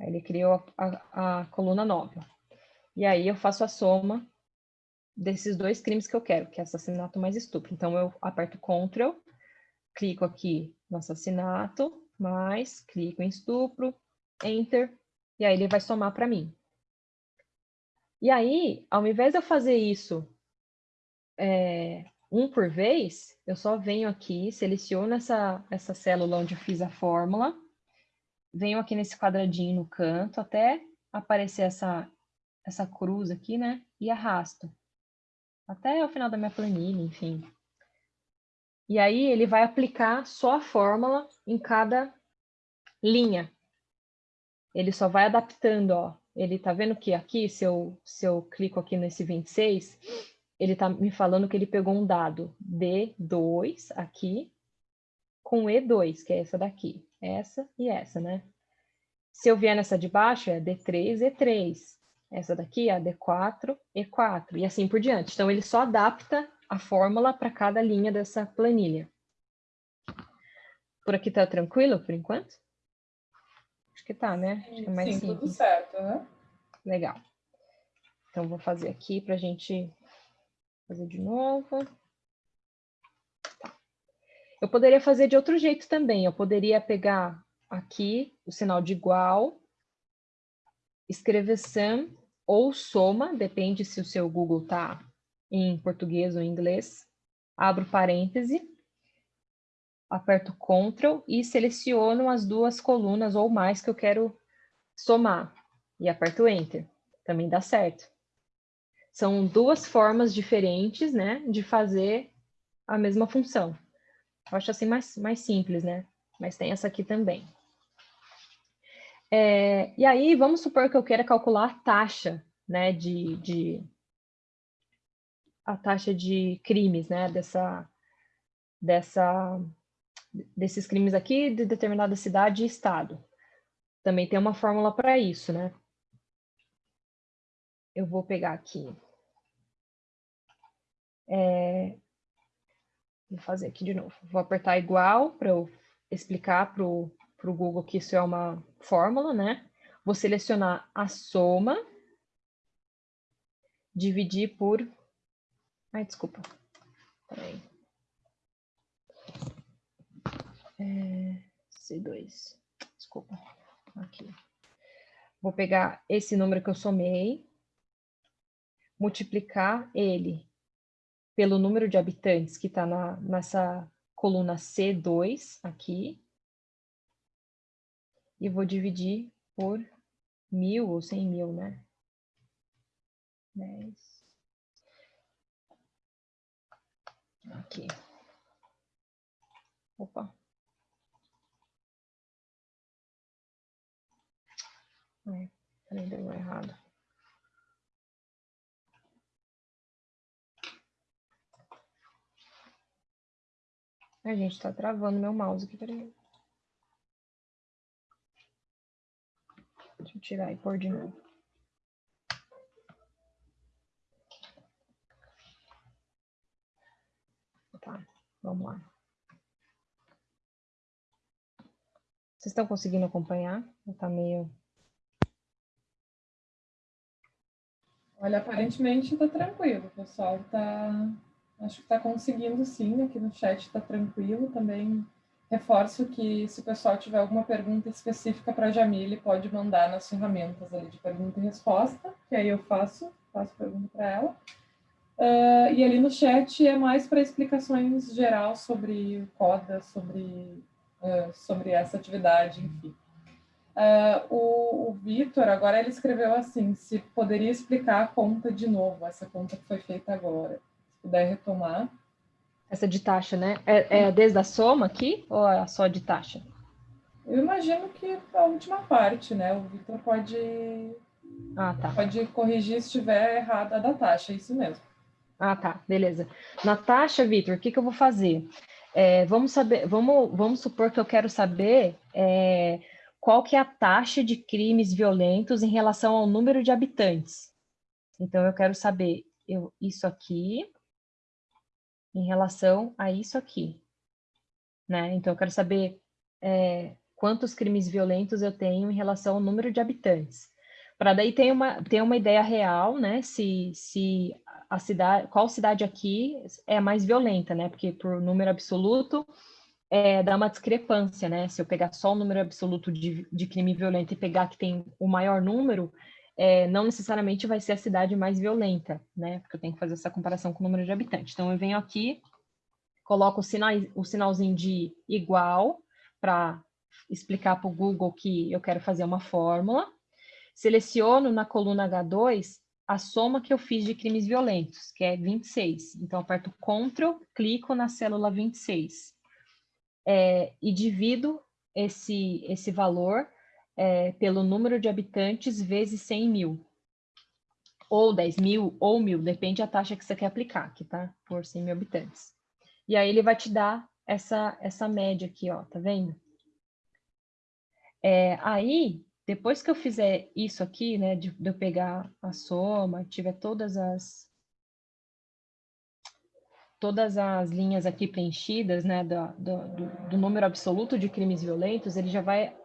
C: Aí ele criou a, a, a coluna nova. E aí eu faço a soma desses dois crimes que eu quero, que é assassinato mais estupro. Então eu aperto Ctrl, clico aqui no assassinato, mais, clico em estupro, Enter, e aí ele vai somar para mim. E aí, ao invés de eu fazer isso é, um por vez, eu só venho aqui, seleciono essa, essa célula onde fiz a fórmula, venho aqui nesse quadradinho no canto até aparecer essa, essa cruz aqui, né? E arrasto. Até o final da minha planilha, enfim. E aí ele vai aplicar só a fórmula em cada linha. Ele só vai adaptando, ó. Ele tá vendo que aqui, se eu, se eu clico aqui nesse 26, ele tá me falando que ele pegou um dado D2 aqui com E2, que é essa daqui. Essa e essa, né? Se eu vier nessa de baixo, é D3, E3. Essa daqui é a D4, E4, e assim por diante. Então, ele só adapta a fórmula para cada linha dessa planilha. Por aqui tá tranquilo, por enquanto? Acho que tá, né? Acho que é
B: mais Sim, simples. tudo certo, né?
C: Legal. Então, vou fazer aqui para a gente fazer de novo. Tá. Eu poderia fazer de outro jeito também. Eu poderia pegar aqui o sinal de igual, escrever sum ou soma, depende se o seu Google tá em português ou em inglês. Abro parêntese, aperto Ctrl e seleciono as duas colunas ou mais que eu quero somar. E aperto Enter. Também dá certo. São duas formas diferentes, né, de fazer a mesma função. Eu acho assim mais, mais simples, né? Mas tem essa aqui também. É, e aí, vamos supor que eu queira calcular a taxa, né, de, de a taxa de crimes, né, dessa, dessa, desses crimes aqui de determinada cidade e estado. Também tem uma fórmula para isso, né? Eu vou pegar aqui. É, vou fazer aqui de novo. Vou apertar igual para eu explicar para o Google que isso é uma fórmula, né? Vou selecionar a soma, dividir por Ai, desculpa. Peraí. É, C2. Desculpa. Aqui. Vou pegar esse número que eu somei, multiplicar ele pelo número de habitantes que está nessa coluna C2 aqui. E vou dividir por mil ou cem mil, né? 10. Aqui. Opa. Ai, peraí, deu errado. A gente, tá travando meu mouse aqui, peraí. Deixa eu tirar e pôr de novo. Tá, vamos lá. Vocês estão conseguindo acompanhar? Está meio...
B: Olha, aparentemente está tranquilo, pessoal está... Acho que está conseguindo sim, aqui no chat está tranquilo. Também reforço que se o pessoal tiver alguma pergunta específica para a Jamile, pode mandar nas ferramentas ali de pergunta e resposta, que aí eu faço, faço pergunta para ela. Uh, e ali no chat é mais para explicações geral sobre CODA, sobre, uh, sobre essa atividade, enfim. Uh, o, o Vitor, agora ele escreveu assim, se poderia explicar a conta de novo, essa conta que foi feita agora. Se puder retomar.
C: Essa de taxa, né? É, é desde a soma aqui ou é só de taxa?
B: Eu imagino que a última parte, né? O Vitor pode,
C: ah, tá.
B: pode corrigir se estiver errada da taxa, é isso mesmo.
C: Ah, tá, beleza. Na taxa, Vitor, o que, que eu vou fazer? É, vamos saber, vamos, vamos supor que eu quero saber é, qual que é a taxa de crimes violentos em relação ao número de habitantes. Então, eu quero saber eu, isso aqui em relação a isso aqui. Né? Então, eu quero saber é, quantos crimes violentos eu tenho em relação ao número de habitantes. Para daí ter uma, ter uma ideia real, né? Se, se a cidade, qual cidade aqui é mais violenta, né? Porque por número absoluto é, dá uma discrepância, né? Se eu pegar só o número absoluto de, de crime violento e pegar que tem o maior número, é, não necessariamente vai ser a cidade mais violenta, né? Porque eu tenho que fazer essa comparação com o número de habitantes. Então eu venho aqui, coloco o, sinal, o sinalzinho de igual para explicar para o Google que eu quero fazer uma fórmula. Seleciono na coluna H2 a soma que eu fiz de crimes violentos, que é 26. Então, aperto Ctrl, clico na célula 26 é, e divido esse, esse valor é, pelo número de habitantes vezes 100 mil. Ou 10 mil, ou mil, depende da taxa que você quer aplicar, aqui, tá? Por 100 mil habitantes. E aí ele vai te dar essa, essa média aqui, ó, tá vendo? É, aí, depois que eu fizer isso aqui, né, de, de eu pegar a soma, tiver todas as todas as linhas aqui preenchidas, né, do, do, do, número absoluto de crimes violentos, ele já vai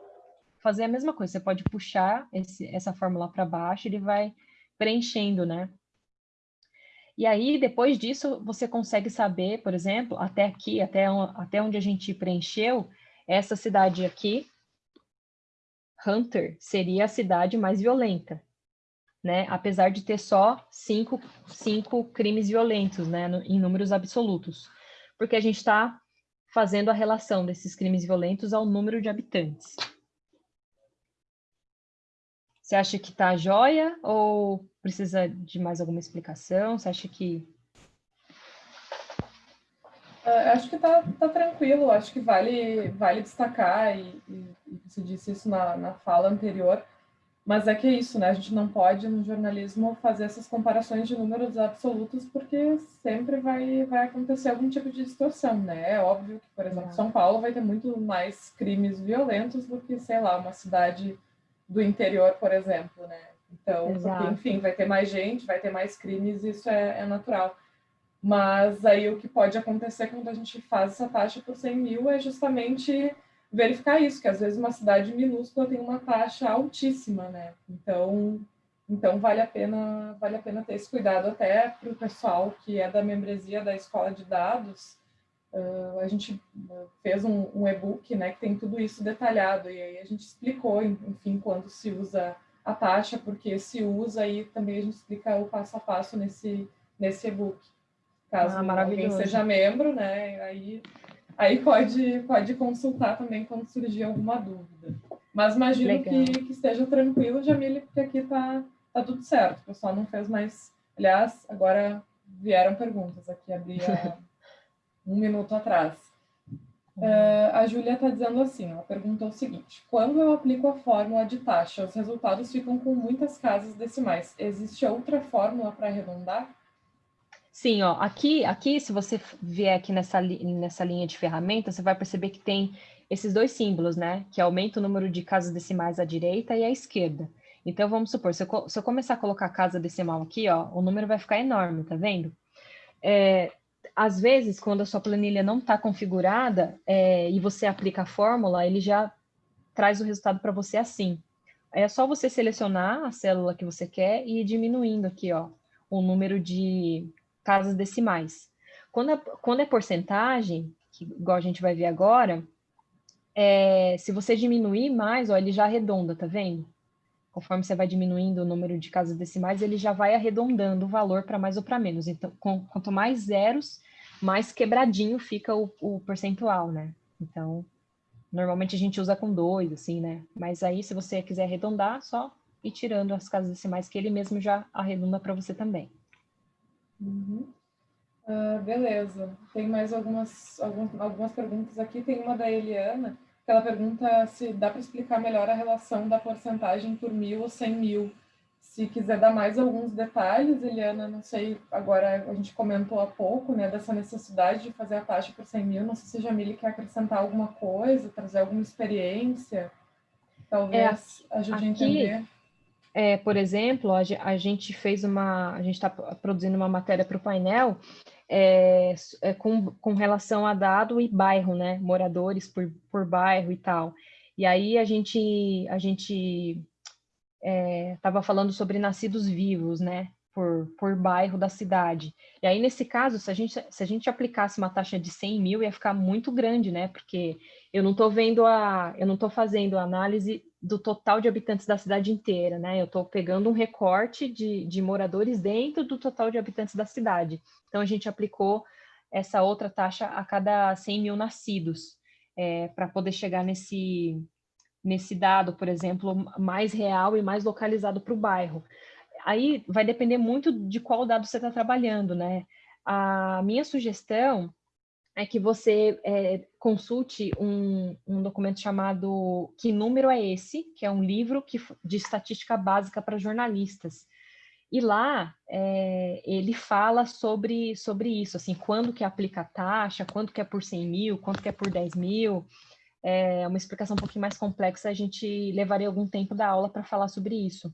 C: fazer a mesma coisa. Você pode puxar esse, essa fórmula para baixo, ele vai preenchendo, né? E aí, depois disso, você consegue saber, por exemplo, até aqui, até, até onde a gente preencheu, essa cidade aqui, Hunter seria a cidade mais violenta, né? Apesar de ter só cinco, cinco crimes violentos, né? No, em números absolutos. Porque a gente está fazendo a relação desses crimes violentos ao número de habitantes. Você acha que está jóia ou precisa de mais alguma explicação? Você acha que
B: Uh, acho que está tá tranquilo, acho que vale, vale destacar, e, e, e você disse isso na, na fala anterior, mas é que é isso, né? A gente não pode, no jornalismo, fazer essas comparações de números absolutos, porque sempre vai, vai acontecer algum tipo de distorção, né? É óbvio que, por exemplo, São Paulo vai ter muito mais crimes violentos do que, sei lá, uma cidade do interior, por exemplo, né? Então, porque, enfim, vai ter mais gente, vai ter mais crimes, isso é, é natural. Mas aí o que pode acontecer quando a gente faz essa taxa por 100 mil é justamente verificar isso, que às vezes uma cidade minúscula tem uma taxa altíssima, né? Então, então vale a pena vale a pena ter esse cuidado até para o pessoal que é da membresia da escola de dados. Uh, a gente fez um, um e-book, né, que tem tudo isso detalhado e aí a gente explicou, enfim, quando se usa a taxa, porque se usa e também a gente explica o passo a passo nesse nesse e-book. Caso ah, alguém seja membro, né? Aí, aí pode, pode consultar também quando surgir alguma dúvida. Mas imagino que, que, esteja tranquilo, Jamile, porque aqui tá, tá tudo certo. O pessoal não fez mais. Aliás, agora vieram perguntas aqui, abri um minuto atrás. Uh, a Júlia está dizendo assim, ela perguntou o seguinte, quando eu aplico a fórmula de taxa, os resultados ficam com muitas casas decimais. Existe outra fórmula para arredondar?
C: Sim, ó, aqui, aqui, se você vier aqui nessa, nessa linha de ferramentas, você vai perceber que tem esses dois símbolos, né? Que aumenta o número de casas decimais à direita e à esquerda. Então, vamos supor, se eu, se eu começar a colocar casa decimal aqui, ó, o número vai ficar enorme, tá vendo? É, às vezes, quando a sua planilha não está configurada é, e você aplica a fórmula, ele já traz o resultado para você assim. É só você selecionar a célula que você quer e ir diminuindo aqui, ó, o número de casas decimais. Quando é, quando é porcentagem, que, igual a gente vai ver agora, é, se você diminuir mais, ó, ele já arredonda, tá vendo? Conforme você vai diminuindo o número de casas decimais, ele já vai arredondando o valor para mais ou para menos. Então, com, quanto mais zeros, mais quebradinho fica o, o percentual, né? Então, Normalmente a gente usa com dois, assim, né? Mas aí, se você quiser arredondar, só ir tirando as casas decimais que ele mesmo já arredonda para você também.
B: Uhum. Uh, beleza. Tem mais algumas, algumas, algumas perguntas aqui. Tem uma da Eliana, ela pergunta se dá para explicar melhor a relação da porcentagem por mil ou cem mil. Se quiser dar mais alguns detalhes, Eliana, não sei, agora a gente comentou há pouco, né, dessa necessidade de fazer a taxa por 100 mil, não sei se a Jamile quer acrescentar alguma coisa, trazer alguma experiência, talvez é, ajude aqui, a entender.
C: É, por exemplo, a, a gente fez uma, a gente está produzindo uma matéria para o painel é, é, com, com relação a dado e bairro, né, moradores por, por bairro e tal. E aí a gente, a gente estava é, falando sobre nascidos vivos, né? Por, por bairro da cidade. E aí, nesse caso, se a, gente, se a gente aplicasse uma taxa de 100 mil, ia ficar muito grande, né? Porque eu não estou vendo a, eu não estou fazendo a análise do total de habitantes da cidade inteira, né? Eu estou pegando um recorte de, de moradores dentro do total de habitantes da cidade. Então, a gente aplicou essa outra taxa a cada 100 mil nascidos, é, para poder chegar nesse, nesse dado, por exemplo, mais real e mais localizado para o bairro. Aí vai depender muito de qual dado você está trabalhando, né? A minha sugestão é que você é, consulte um, um, documento chamado Que Número é Esse?, que é um livro que, de estatística básica para jornalistas. E lá é, ele fala sobre, sobre isso, assim, quando que aplica a taxa, quanto que é por 100 mil, quanto que é por 10 mil, é uma explicação um pouquinho mais complexa, a gente levaria algum tempo da aula para falar sobre isso.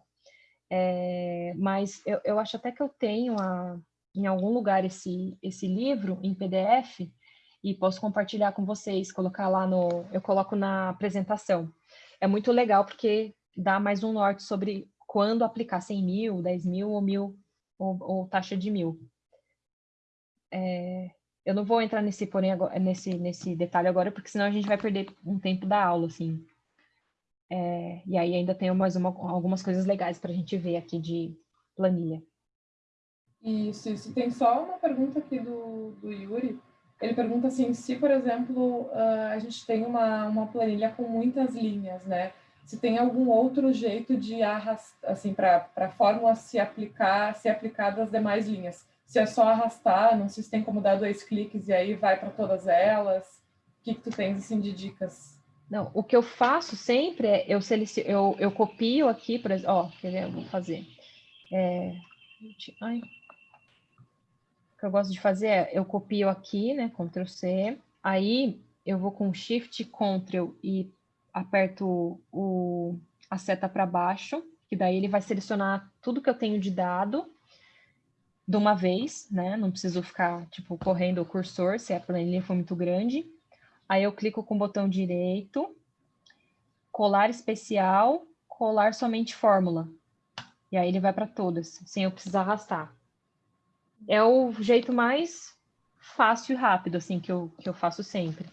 C: É, mas eu, eu, acho até que eu tenho a, em algum lugar esse, esse livro em PDF e posso compartilhar com vocês, colocar lá no... eu coloco na apresentação. É muito legal porque dá mais um norte sobre quando aplicar 100 mil, 10 mil ou mil, ou, ou taxa de mil. É, eu não vou entrar nesse, porém, agora, nesse, nesse detalhe agora, porque senão a gente vai perder um tempo da aula, assim. É, e aí ainda tem mais uma, algumas coisas legais para a gente ver aqui de planilha.
B: Isso, isso. Tem só uma pergunta aqui do, do Yuri. Ele pergunta assim, se, por exemplo, uh, a gente tem uma, uma planilha com muitas linhas, né? Se tem algum outro jeito de arrastar, assim, para a fórmula se aplicar, se aplicar das demais linhas se é só arrastar, não sei se tem como dar dois cliques e aí vai para todas elas. O que, que tu tens assim de dicas?
C: Não, o que eu faço sempre é eu seleciono, eu, eu copio aqui, por exemplo, ó, quer ver, eu vou fazer. É, ai, que eu gosto de fazer é eu copio aqui, né, Ctrl C, aí eu vou com Shift, Ctrl e aperto o, a seta para baixo, que daí ele vai selecionar tudo que eu tenho de dado de uma vez, né? Não preciso ficar, tipo, correndo o cursor se a planilha for muito grande. Aí eu clico com o botão direito, colar especial, colar somente fórmula. E aí ele vai para todas, sem eu precisar arrastar. É o jeito mais fácil e rápido, assim, que eu, que eu faço sempre.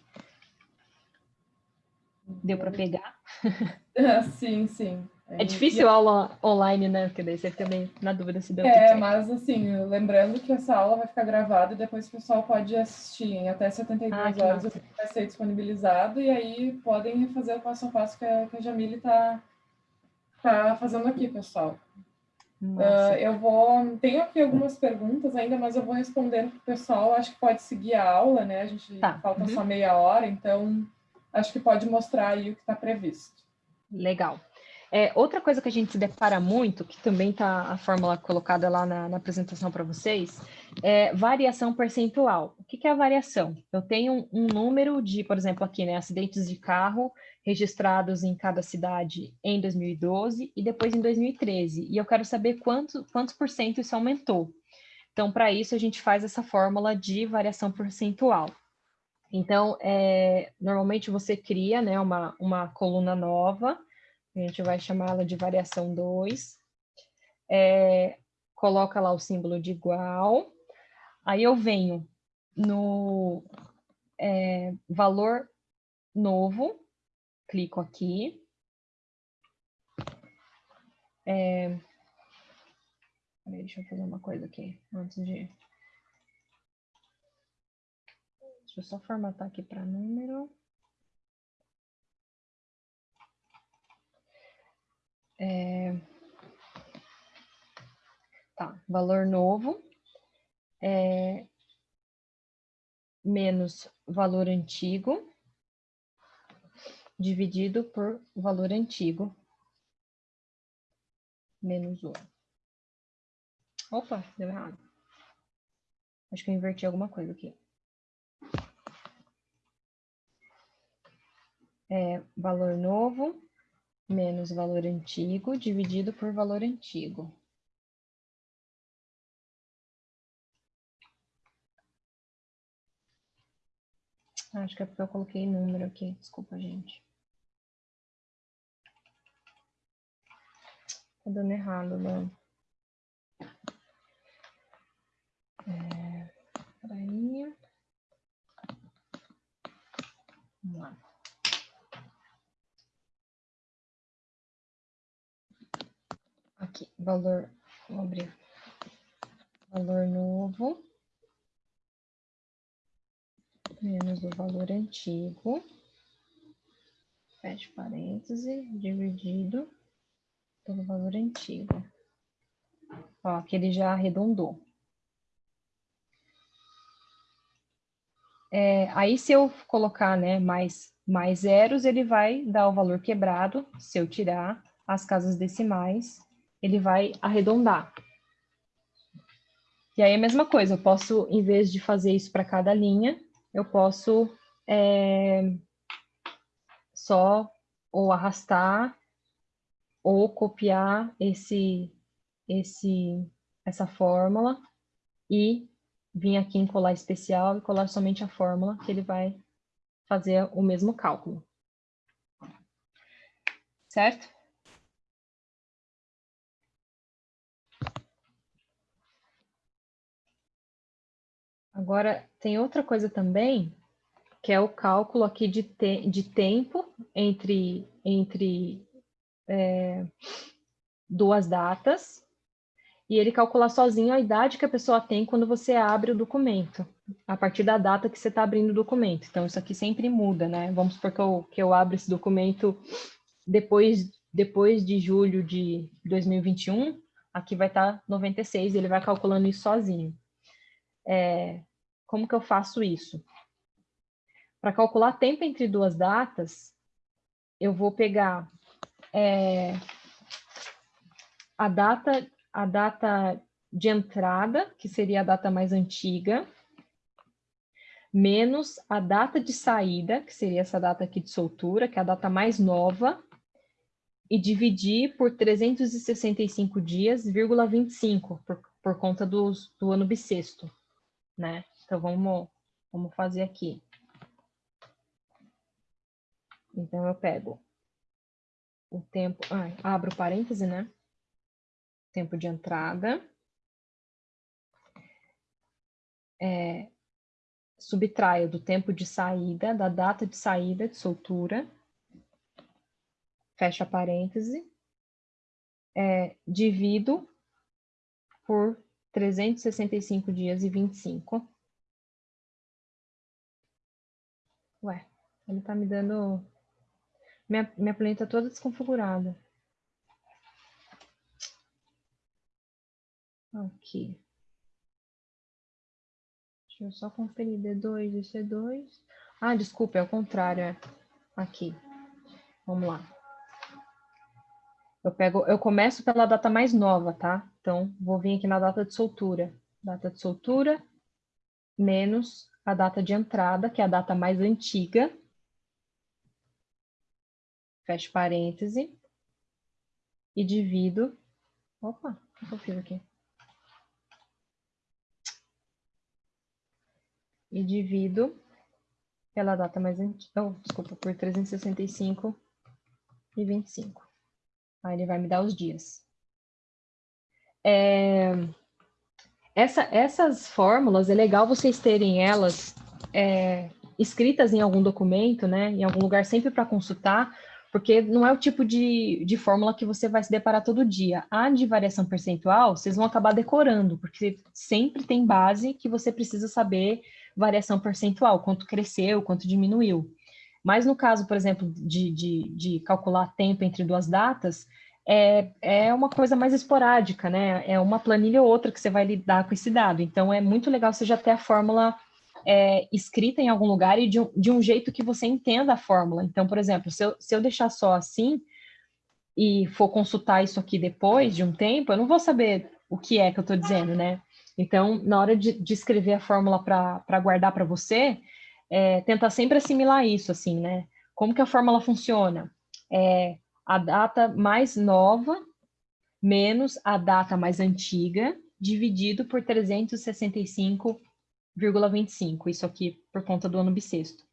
C: Deu para pegar?
B: sim, sim.
C: É difícil a aula online, né? Porque daí você fica meio na dúvida se deu
B: É, mas assim, lembrando que essa aula vai ficar gravada e depois o pessoal pode assistir em até 72 ah, horas, massa. vai ser disponibilizado, e aí podem refazer o passo a passo que a, que a Jamile está tá fazendo aqui, pessoal. Uh, eu vou. Tenho aqui algumas perguntas ainda, mas eu vou respondendo para o pessoal. Acho que pode seguir a aula, né? A gente tá. falta uhum. só meia hora, então acho que pode mostrar aí o que está previsto.
C: Legal. É, outra coisa que a gente se depara muito, que também está a fórmula colocada lá na, na apresentação para vocês, é variação percentual. O que, que é a variação? Eu tenho um, um, número de, por exemplo, aqui, né, acidentes de carro registrados em cada cidade em 2012 e depois em 2013, e eu quero saber quanto, quantos por cento isso aumentou. Então, para isso, a gente faz essa fórmula de variação percentual. Então, é, normalmente você cria né, uma, uma coluna nova, a gente vai chamá-la de variação 2. É, coloca lá o símbolo de igual. Aí eu venho no é, valor novo, clico aqui. É, deixa eu fazer uma coisa aqui antes de. Deixa eu só formatar aqui para número. É... Tá, valor novo é... menos valor antigo dividido por valor antigo menos 1. Opa, deu errado. Acho que eu inverti alguma coisa aqui. É valor novo menos valor antigo dividido por valor antigo. Acho que é porque eu coloquei número aqui. Desculpa, gente. Tá dando errado, né? É, peraí. Vamos lá. Aqui, valor, vou abrir. Valor novo. Menos o valor antigo. Fecha parêntese, dividido pelo valor antigo. Ó, aqui ele já arredondou. É, aí, se eu colocar né, mais, mais zeros, ele vai dar o valor quebrado. Se eu tirar as casas decimais, ele vai arredondar. E aí, a mesma coisa, eu posso, em vez de fazer isso para cada linha, eu posso é, só ou arrastar ou copiar esse, esse, essa fórmula e vir aqui em colar especial e colar somente a fórmula que ele vai fazer o mesmo cálculo. Certo? Agora, tem outra coisa também, que é o cálculo aqui de, te de tempo entre, entre é, duas datas, e ele calcula sozinho a idade que a pessoa tem quando você abre o documento, a partir da data que você está abrindo o documento. Então, isso aqui sempre muda, né? Vamos supor que eu, que eu abro esse documento depois, depois de julho de 2021, aqui vai estar tá 96, ele vai calculando isso sozinho. É, como que eu faço isso? Para calcular tempo entre duas datas, eu vou pegar é, a data a data de entrada, que seria a data mais antiga, menos a data de saída, que seria essa data aqui de soltura, que é a data mais nova, e dividir por 365 dias, vírgula 25, por, por conta do ano bissexto, né? Então, vamos, vamos fazer aqui. Então, eu pego o tempo, ah, abro parêntese, né? Tempo de entrada. É, subtraio do tempo de saída, da data de saída de soltura, fecha parêntese, é, divido por 365 dias e 25. Ué, ele tá me dando minha, minha planeta toda desconfigurada. Aqui. Deixa eu só conferir D2 e C2. Ah, desculpa, é o contrário. É aqui. Vamos lá. Eu pego, eu começo pela data mais nova, tá? Então, vou vir aqui na data de soltura. Data de soltura menos a data de entrada, que é a data mais antiga, fecho parêntese, e divido. Opa, o que eu fiz aqui? E divido pela data mais antiga, oh, desculpa, por 365 e 25. Aí ele vai me dar os dias. É, essa, essas fórmulas, é legal vocês terem elas é, escritas em algum documento, né, em algum lugar sempre para consultar, porque não é o tipo de, de fórmula que você vai se deparar todo dia. A de variação percentual, vocês vão acabar decorando, porque sempre tem base que você precisa saber variação percentual, quanto cresceu, quanto diminuiu. Mas no caso, por exemplo, de, de, de calcular tempo entre duas datas, é, é uma coisa mais esporádica, né? É uma planilha ou outra que você vai lidar com esse dado. Então, é muito legal você já ter a fórmula é, escrita em algum lugar e de um, de um jeito que você entenda a fórmula. Então, por exemplo, se eu, se eu deixar só assim e for consultar isso aqui depois de um tempo, eu não vou saber o que é que eu estou dizendo, né? Então, na hora de, de escrever a fórmula para guardar para você, é, tentar sempre assimilar isso, assim, né? Como que a fórmula funciona? É a data mais nova menos a data mais antiga, dividido por 365 0,25, isso aqui por conta do ano bissexto.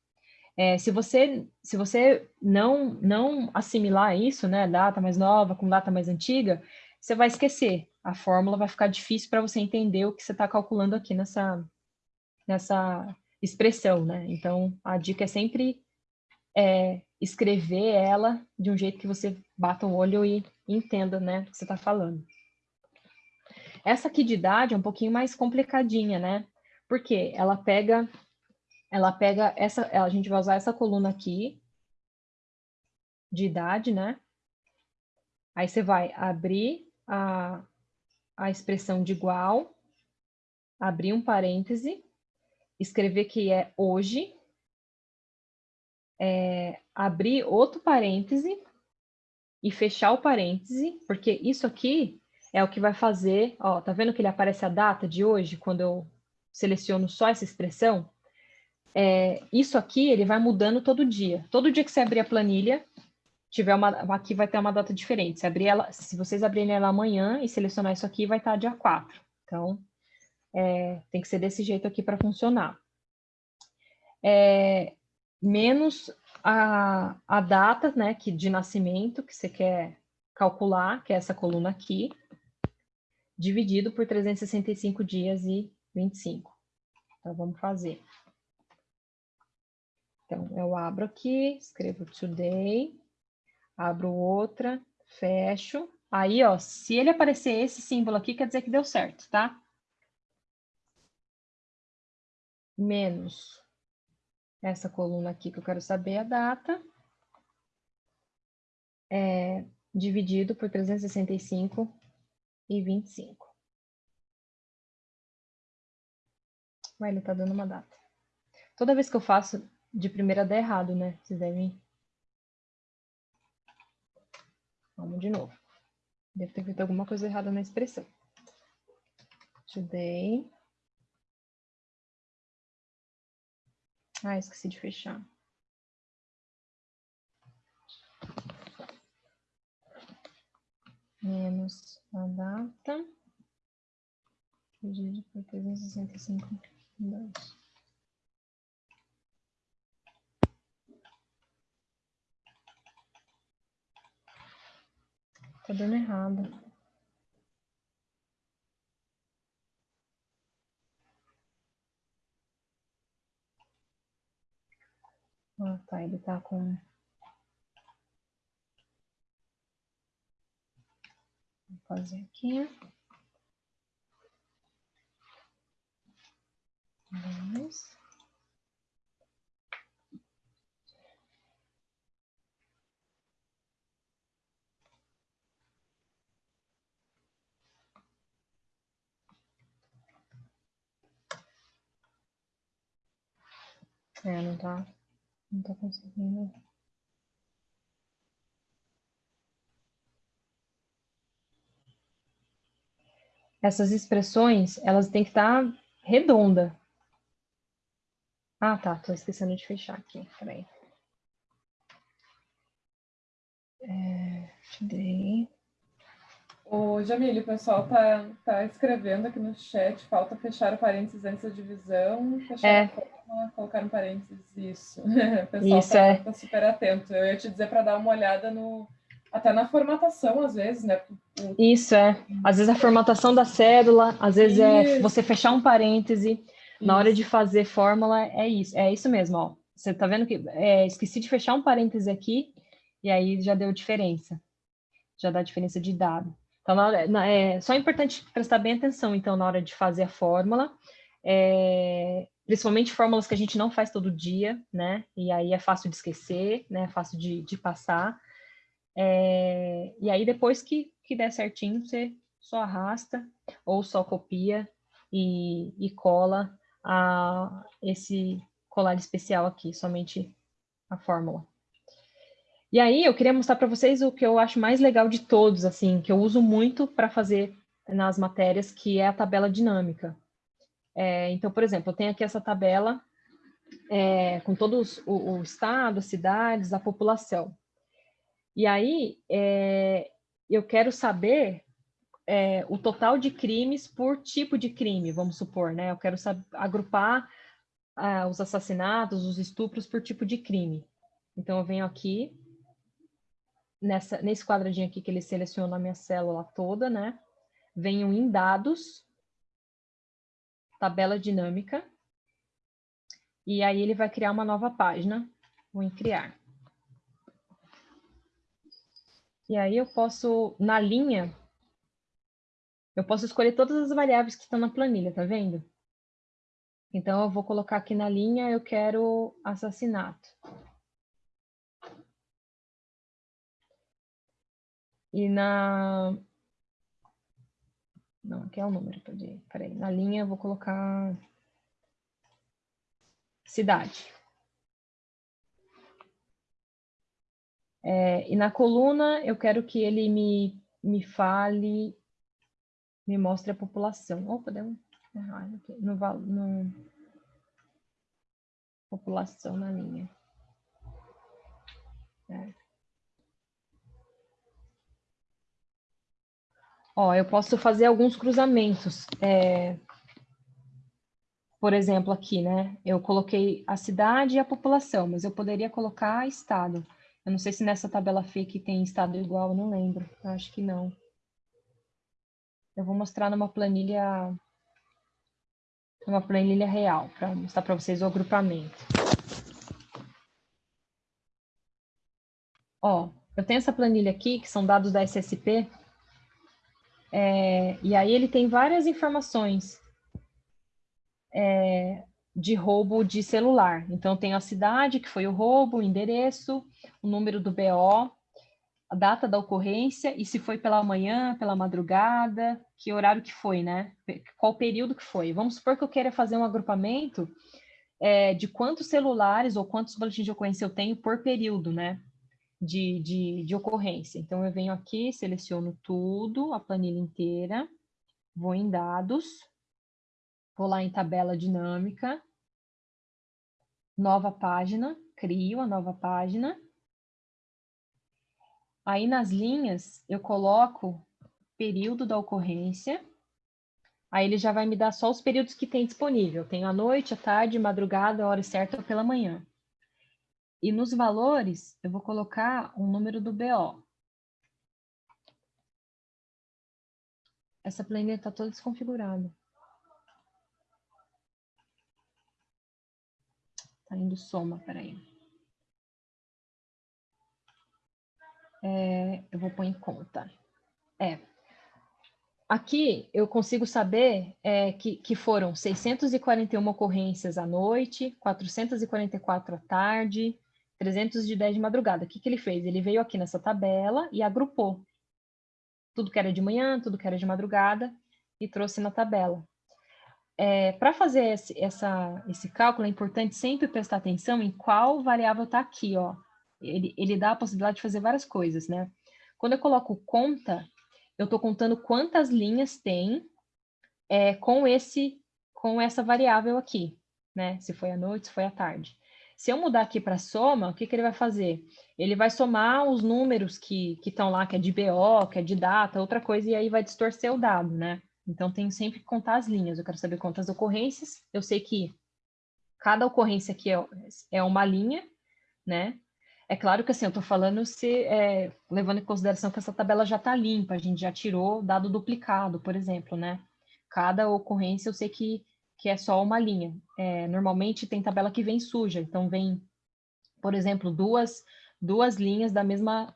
C: É, se você, se você não, não assimilar isso, né, data mais nova com data mais antiga, você vai esquecer. A fórmula vai ficar difícil para você entender o que você está calculando aqui nessa, nessa expressão, né? Então, a dica é sempre é, escrever ela de um jeito que você bata o olho e entenda, né, o que você está falando. Essa aqui de idade é um pouquinho mais complicadinha, né? Porque ela pega, ela pega essa, a gente vai usar essa coluna aqui de idade, né? Aí você vai abrir a, a expressão de igual, abrir um parêntese, escrever que é hoje, é, abrir outro parêntese e fechar o parêntese, porque isso aqui é o que vai fazer, ó, tá vendo que ele aparece a data de hoje, quando eu seleciono só essa expressão, é, isso aqui ele vai mudando todo dia. Todo dia que você abrir a planilha, tiver uma, aqui vai ter uma data diferente. Se, abrir ela, se vocês abrirem ela amanhã e selecionar isso aqui, vai estar dia 4. Então, é, tem que ser desse jeito aqui para funcionar. É, menos a, a data né, que, de nascimento que você quer calcular, que é essa coluna aqui, dividido por 365 dias e 25. Então, vamos fazer. Então, eu abro aqui, escrevo today, abro outra, fecho. Aí, ó, se ele aparecer esse símbolo aqui, quer dizer que deu certo, tá? Menos essa coluna aqui que eu quero saber a data. É, dividido por 365 e 25. Mas ele tá dando uma data. Toda vez que eu faço de primeira dá errado, né? Vocês devem... Vamos de novo. Deve ter feito alguma coisa errada na expressão. Today. Ah, esqueci de fechar. Menos a data. Dividido por 365. Dois. Tá dando errado. Ah, tá, com... Vou fazer aqui. Vamos. É, não tá, não tá conseguindo. Essas expressões, elas têm que estar tá redonda, ah, tá. Tô esquecendo de fechar aqui. Peraí. É, tirei.
B: O Jamile, o pessoal tá, tá escrevendo aqui no chat, falta fechar o parênteses antes da divisão, fechar
C: é.
B: colocar um parênteses, isso. O pessoal
C: isso,
B: tá,
C: é.
B: tá, super atento. Eu ia te dizer para dar uma olhada no, até na formatação, às vezes, né?
C: O... Isso, é. Às vezes a formatação da cédula, às vezes é isso. é você fechar um parêntese, na hora de fazer fórmula, é isso, é isso mesmo, ó. Você tá vendo que é, esqueci de fechar um parêntese aqui, e aí já deu diferença. Já dá diferença de dado. Então, é é importante prestar bem atenção, então, na hora de fazer a fórmula, é, principalmente fórmulas que a gente não faz todo dia, né? E aí é fácil de esquecer, né? É fácil de, de passar. É, e aí, depois que, que der certinho, você só arrasta ou só copia e, e cola a, esse colar especial aqui, somente a fórmula. E aí, eu queria mostrar para vocês o que eu acho mais legal de todos, assim, que eu uso muito para fazer nas matérias, que é a tabela dinâmica. É, então, por exemplo, eu tenho aqui essa tabela é, com todos o, o, estado, as cidades, a população. E aí, é, eu quero saber é, o total de crimes por tipo de crime, vamos supor, né? Eu quero agrupar ah, os assassinatos, os estupros por tipo de crime. Então, eu venho aqui, nessa, nesse quadradinho aqui que ele seleciona a minha célula toda, né? Venho em dados, tabela dinâmica, e aí ele vai criar uma nova página, vou em criar. E aí eu posso, na linha, eu posso escolher todas as variáveis que estão na planilha, tá vendo? Então eu vou colocar aqui na linha, eu quero assassinato. E na... Não, aqui é o número, peraí. Na linha eu vou colocar cidade. É, e na coluna, eu quero que ele me, me fale, me mostre a população. Opa, deu um errado aqui. No, no, população na linha. É. Ó, eu posso fazer alguns cruzamentos. É, por exemplo, aqui, né? Eu coloquei a cidade e a população, mas eu poderia colocar estado. Eu não sei se nessa tabela FIC tem estado igual, não lembro. Eu acho que não. Eu vou mostrar numa planilha numa planilha real, para mostrar para vocês o agrupamento. Ó, eu tenho essa planilha aqui, que são dados da SSP, é, e aí ele tem várias informações é, de roubo de celular. Então, tem a cidade, que foi o roubo, o endereço, o número do BO, a data da ocorrência e se foi pela manhã, pela madrugada, que horário que foi, né? Qual período que foi. Vamos supor que eu queira fazer um agrupamento é, de quantos celulares ou quantos boletins de ocorrência eu tenho por período, né? De, de, de ocorrência. Então, eu venho aqui, seleciono tudo, a planilha inteira, vou em dados, vou lá em tabela dinâmica, nova página, crio a nova página. Aí nas linhas eu coloco período da ocorrência. Aí ele já vai me dar só os períodos que tem disponível. Tenho a noite, a tarde, madrugada, a hora certa ou pela manhã. E nos valores, eu vou colocar o número do BO. Essa planilha está toda desconfigurada. Tá indo soma, peraí. É, eu vou pôr em conta. É. Aqui eu consigo saber é, que, que foram 641 ocorrências à noite, 444 à tarde, 310 de madrugada. O que, que ele fez? Ele veio aqui nessa tabela e agrupou tudo que era de manhã, tudo que era de madrugada e trouxe na tabela é, para fazer esse, essa, esse cálculo, é importante sempre prestar atenção em qual variável está aqui, ó. Ele, ele dá a possibilidade de fazer várias coisas, né? Quando eu coloco conta, eu estou contando quantas linhas tem é, com, esse, com essa variável aqui, né? Se foi à noite, se foi à tarde. Se eu mudar aqui para soma, o que, que ele vai fazer? Ele vai somar os números que estão lá, que é de BO, que é de data, outra coisa, e aí vai distorcer o dado, né? Então, tenho sempre que contar as linhas. Eu quero saber quantas ocorrências. Eu sei que cada ocorrência aqui é, é uma linha, né? É claro que assim, eu estou falando se é, levando em consideração que essa tabela já está limpa, a gente já tirou dado duplicado, por exemplo, né? Cada ocorrência eu sei que, que é só uma linha. É, normalmente tem tabela que vem suja, então vem, por exemplo, duas, duas linhas da mesma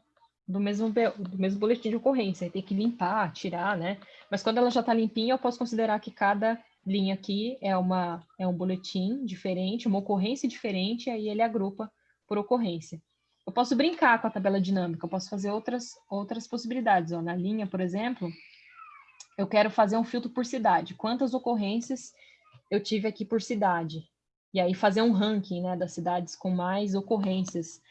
C: do mesmo, do mesmo boletim de ocorrência, tem que limpar, tirar, né? Mas quando ela já está limpinha, eu posso considerar que cada linha aqui é, uma, é um boletim diferente, uma ocorrência diferente, aí ele agrupa por ocorrência. eu posso brincar com a tabela dinâmica, eu posso fazer outras, outras possibilidades. Ó, na linha, por exemplo, eu quero fazer um filtro por cidade. Quantas ocorrências eu tive aqui por cidade? E aí fazer um ranking né, das cidades com mais ocorrências.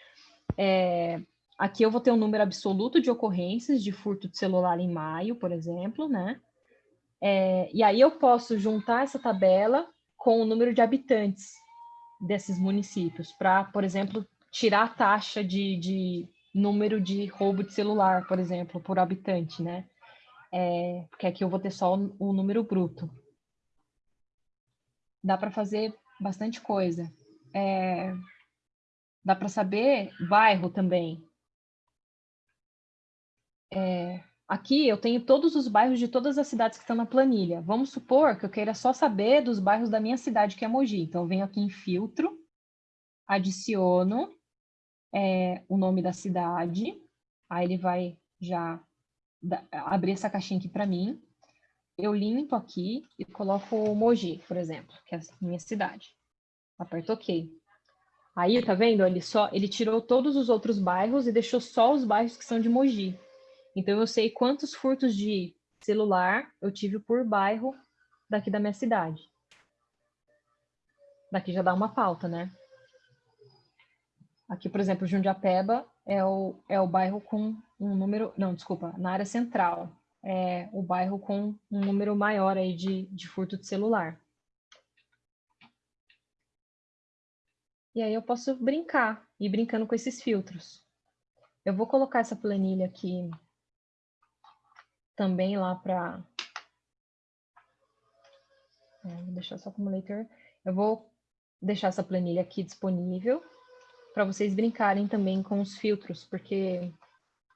C: É, aqui eu vou ter um número absoluto de ocorrências de furto de celular em maio, por exemplo, né? É, e aí eu posso juntar essa tabela com o número de habitantes desses municípios, para, por exemplo, tirar a taxa de, de, número de roubo de celular, por exemplo, por habitante, né? É, porque aqui eu vou ter só o, o número bruto. Dá para fazer bastante coisa. É, dá para saber bairro também. É, aqui eu tenho todos os bairros de todas as cidades que estão na planilha. Vamos supor que eu queira só saber dos bairros da minha cidade, que é Mogi. Então, eu venho aqui em filtro, adiciono é, o nome da cidade, aí ele vai já abrir essa caixinha aqui para mim eu limpo aqui e coloco Mogi, por exemplo, que é a minha cidade. Aperto OK. Aí, tá vendo? Ele só ele tirou todos os outros bairros e deixou só os bairros que são de Mogi. Então eu sei quantos furtos de celular eu tive por bairro daqui da minha cidade. Daqui já dá uma pauta, né? Aqui, por exemplo, Jundiapeba é o, é o bairro com um número... Não, desculpa, na área central é, o bairro com um número maior aí de, de furto de celular. E aí eu posso brincar, ir brincando com esses filtros. Eu vou colocar essa planilha aqui também lá para... É, vou deixar só como leitor. Eu vou deixar essa planilha aqui disponível para vocês brincarem também com os filtros, porque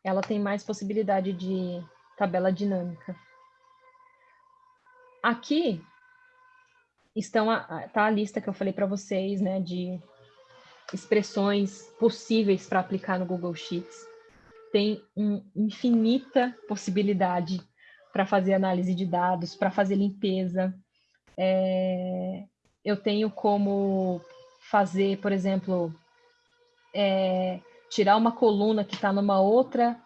C: ela tem mais possibilidade de tabela dinâmica. Aqui estão a, tá a lista que eu falei para vocês, né, de expressões possíveis para aplicar no Google Sheets. Tem uma infinita possibilidade para fazer análise de dados, para fazer limpeza. É, eu tenho como fazer, por exemplo, é, tirar uma coluna que está numa outra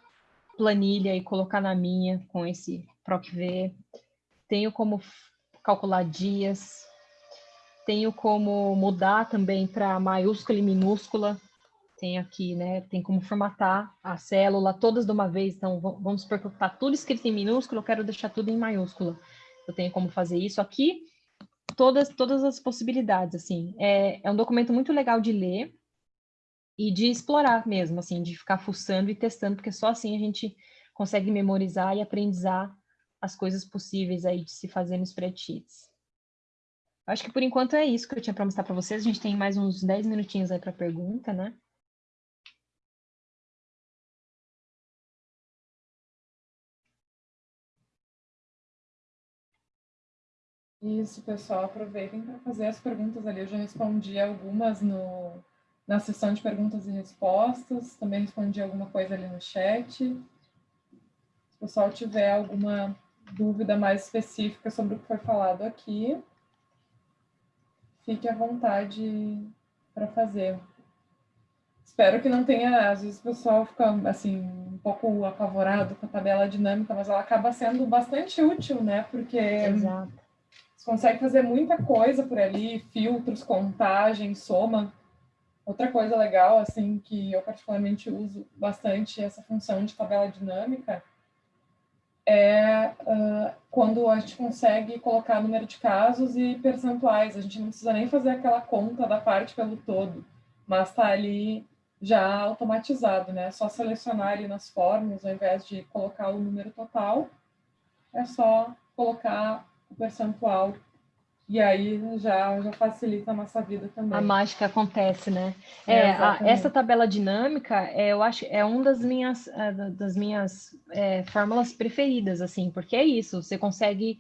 C: planilha e colocar na minha com esse PROCV. Tenho como calcular dias. Tenho como mudar também para maiúscula e minúscula. Tem aqui, né? Tem como formatar a célula todas de uma vez. Então, vamos supor que está tudo escrito em minúsculo, eu quero deixar tudo em maiúscula. Eu tenho como fazer isso aqui. Todas, todas as possibilidades, assim. É, é um documento muito legal de ler e de explorar mesmo, assim, de ficar fuçando e testando, porque só assim a gente consegue memorizar e aprendizar as coisas possíveis aí de se fazer nos spreadsheets. Acho que por enquanto é isso que eu tinha para mostrar para vocês. A gente tem mais uns 10 minutinhos aí para pergunta, né?
B: Isso, pessoal, aproveitem para fazer as perguntas ali. Eu já respondi algumas no, na sessão de perguntas e respostas, também respondi alguma coisa ali no chat. Se o pessoal tiver alguma dúvida mais específica sobre o que foi falado aqui, fique à vontade para fazer. Espero que não tenha, às vezes o pessoal fica assim, um pouco apavorado com a tabela dinâmica, mas ela acaba sendo bastante útil, né? Porque
C: Exato.
B: você consegue fazer muita coisa por ali, filtros, contagem, soma. Outra coisa legal, assim, que eu particularmente uso bastante essa função de tabela dinâmica é uh, quando a gente consegue colocar número de casos e percentuais. A gente não precisa nem fazer aquela conta da parte pelo todo, mas está ali já automatizado, né? É só selecionar ali nas formas, ao invés de colocar o número total, é só colocar o percentual e aí já, já facilita a nossa vida também.
C: A mágica acontece, né? É, é a, essa tabela dinâmica, é, eu acho, é uma das minhas, é, das minhas é, fórmulas preferidas, assim, porque é isso, você consegue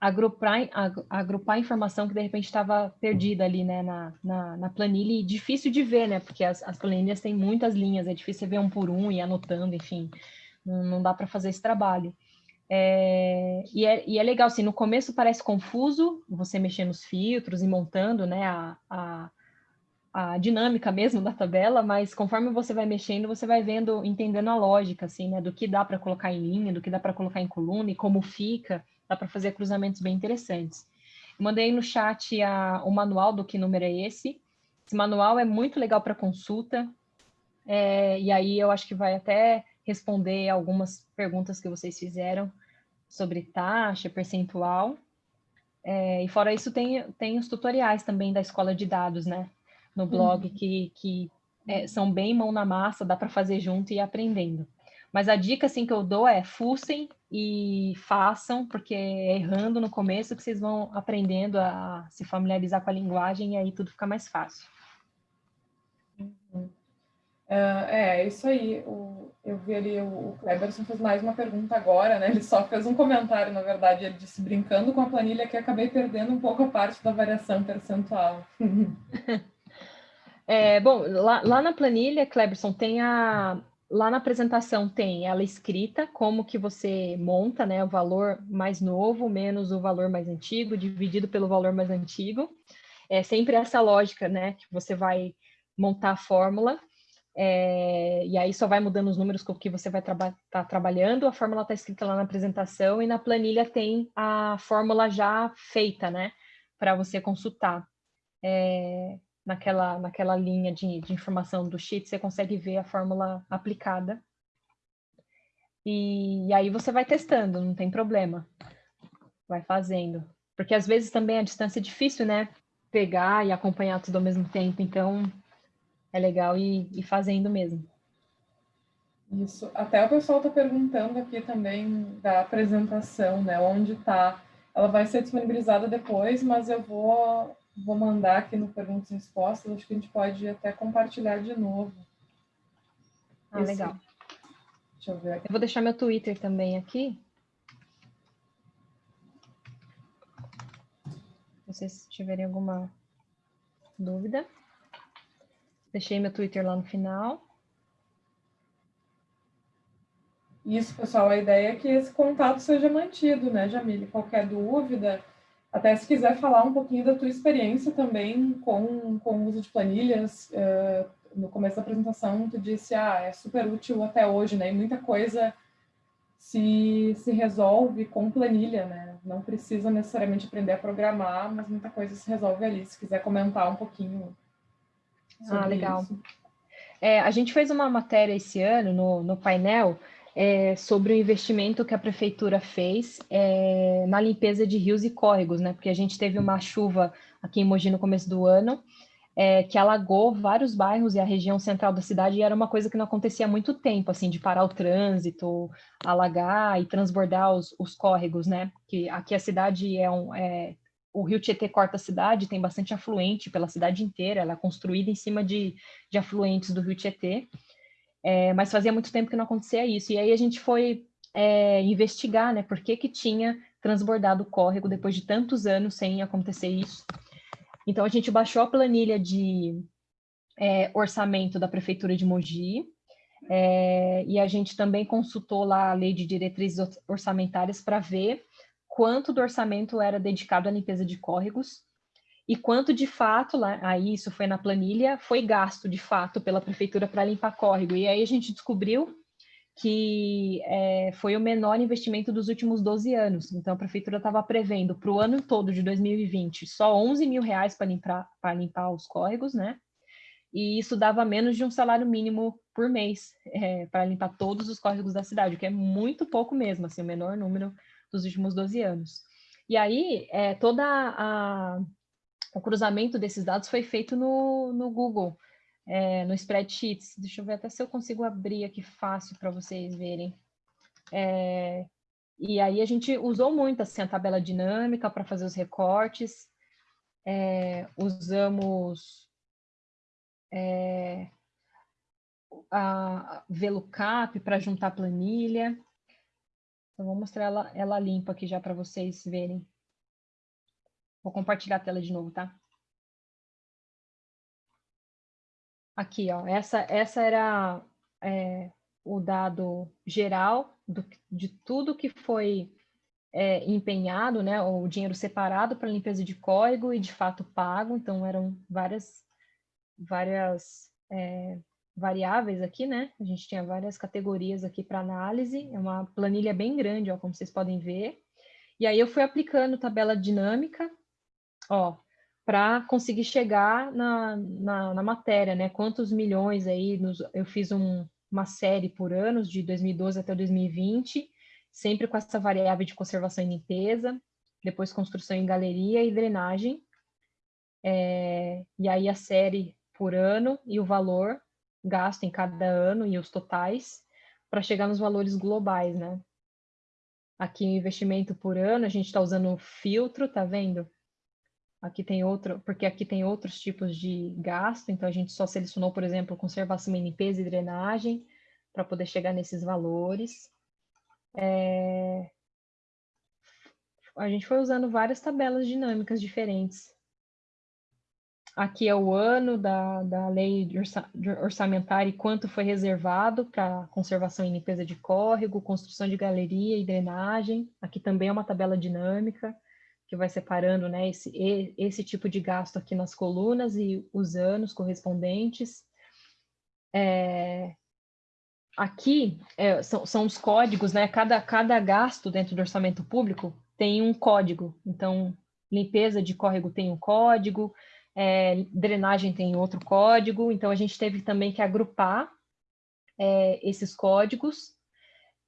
C: agrupar, agrupar informação que de repente estava perdida ali, né, na, na, na, planilha, e difícil de ver, né, porque as, as planilhas têm muitas linhas, é difícil ver um por um e anotando, enfim, não, não dá para fazer esse trabalho. É, e, é, e, é, legal, assim, no começo parece confuso você mexer nos filtros e montando né, a, a, a dinâmica mesmo da tabela, mas conforme você vai mexendo, você vai vendo, entendendo a lógica, assim, né, do que dá para colocar em linha, do que dá para colocar em coluna e como fica, dá para fazer cruzamentos bem interessantes. Mandei no chat a, o manual do que número é esse. Esse manual é muito legal para consulta, é, e aí eu acho que vai até responder algumas perguntas que vocês fizeram sobre taxa, percentual. É, e fora isso, tem, tem os tutoriais também da escola de dados, né? no blog uhum. que, que é, são bem mão na massa, dá para fazer junto e ir aprendendo. Mas a dica assim, que eu dou é fuçem e façam, porque é errando no começo que vocês vão aprendendo a se familiarizar com a linguagem e aí tudo fica mais fácil.
B: Uh, é, isso aí. O, eu vi ali, o, o Kleberson fez mais uma pergunta agora, né? Ele só fez um comentário, na verdade, ele disse, brincando com a planilha, que acabei perdendo um pouco a parte da variação percentual.
C: É, bom, lá, lá, na planilha, Cleberson, tem a. Lá na apresentação tem ela escrita, como que você monta, né? O valor mais novo menos o valor mais antigo, dividido pelo valor mais antigo. É sempre essa lógica, né? Que você vai montar a fórmula. É, e aí só vai mudando os números com que você vai estar traba tá trabalhando. A fórmula está escrita lá na apresentação e na planilha tem a fórmula já feita, né? Para você consultar. É, naquela, naquela linha de, de informação do sheet, você consegue ver a fórmula aplicada. E, e aí você vai testando, não tem problema. Vai fazendo. Porque às vezes também a distância é difícil, né? Pegar e acompanhar tudo ao mesmo tempo, então é legal ir fazendo mesmo.
B: Isso. Até o pessoal está perguntando aqui também da apresentação, né? Onde está. Ela vai ser disponibilizada depois, mas eu vou vou mandar aqui no Perguntas e Respostas, acho que a gente pode até compartilhar de novo.
C: Ah, legal. Deixa eu ver aqui. Eu vou deixar meu Twitter também aqui. Se vocês tiverem alguma dúvida. Deixei meu Twitter lá no final.
B: Isso, pessoal, a ideia é que esse contato seja mantido, né, Jamile? Qualquer dúvida, até se quiser falar um pouquinho da tua experiência também com, com o uso de planilhas, uh, no começo da apresentação tu disse, ah, é super útil até hoje, né? E muita coisa se, se resolve com planilha, né? Não precisa necessariamente aprender a programar, mas muita coisa se resolve ali. Se quiser comentar um pouquinho ah, legal.
C: É, a gente fez uma matéria esse ano no, no painel é, sobre o investimento que a prefeitura fez é, na limpeza de rios e córregos, né? Porque a gente teve uma chuva aqui em Mogi no começo do ano, é, que alagou vários bairros e a região central da cidade, e era uma coisa que não acontecia há muito tempo, assim, de parar o trânsito, alagar e transbordar os, os córregos, né? Que aqui a cidade é um. É, o rio Tietê corta a cidade, tem bastante afluente pela cidade inteira, ela é construída em cima de, de afluentes do rio Tietê. É, mas fazia muito tempo que não acontecia isso. E aí a gente foi é, investigar, né, por que que tinha transbordado o córrego depois de tantos anos sem acontecer isso. Então a gente baixou a planilha de é, orçamento da prefeitura de Mogi é, e a gente também consultou lá a lei de diretrizes orçamentárias para ver quanto do orçamento era dedicado à limpeza de córregos e quanto de fato, lá, aí isso foi na planilha, foi gasto de fato pela prefeitura para limpar córrego. E aí a gente descobriu que é, foi o menor investimento dos últimos 12 anos. Então a prefeitura estava prevendo para o ano todo de 2020 só 11 mil reais para limpar, limpar os córregos, né? E isso dava menos de um salário mínimo por mês é, para limpar todos os córregos da cidade, o que é muito pouco mesmo, assim, o menor número dos últimos 12 anos. E aí, é, o cruzamento desses dados foi feito no, no Google, é, no spreadsheets. Deixa eu ver até se eu consigo abrir aqui fácil para vocês verem. É, e aí a gente usou muito assim, a tabela dinâmica para fazer os recortes, é, usamos é, a VLOOKUP para juntar planilha. Então, vou mostrar ela, ela limpa aqui já para vocês verem. Vou compartilhar a tela de novo, tá? Aqui, ó, essa, essa era é, o dado geral do, de tudo que foi é, empenhado, né, o dinheiro separado para limpeza de código e de fato pago, então eram várias várias é, variáveis aqui, né? A gente tinha várias categorias aqui para análise, é uma planilha bem grande, ó, como vocês podem ver. E aí eu fui aplicando tabela dinâmica, ó, para conseguir chegar na, na, na, matéria, né? Quantos milhões aí, nos, eu fiz um, uma série por anos, de 2012 até 2020, sempre com essa variável de conservação e limpeza, depois construção em galeria e drenagem, é, e aí a série por ano e o valor gasto em cada ano e os totais para chegar nos valores globais, né? Aqui o investimento por ano, a gente está usando filtro, tá vendo? Aqui tem outro, porque aqui tem outros tipos de gasto, então a gente só selecionou, por exemplo, conservação e limpeza e drenagem, para poder chegar nesses valores. É... A gente foi usando várias tabelas dinâmicas diferentes Aqui é o ano da, da lei orçamentária e quanto foi reservado para conservação e limpeza de córrego, construção de galeria e drenagem. Aqui também é uma tabela dinâmica que vai separando né, esse, esse tipo de gasto aqui nas colunas e os anos correspondentes. É, aqui é, são, são os códigos, né? Cada, cada gasto dentro do orçamento público tem um código. Então, limpeza de córrego tem um código, é, drenagem tem outro código, então a gente teve também que agrupar é, esses códigos,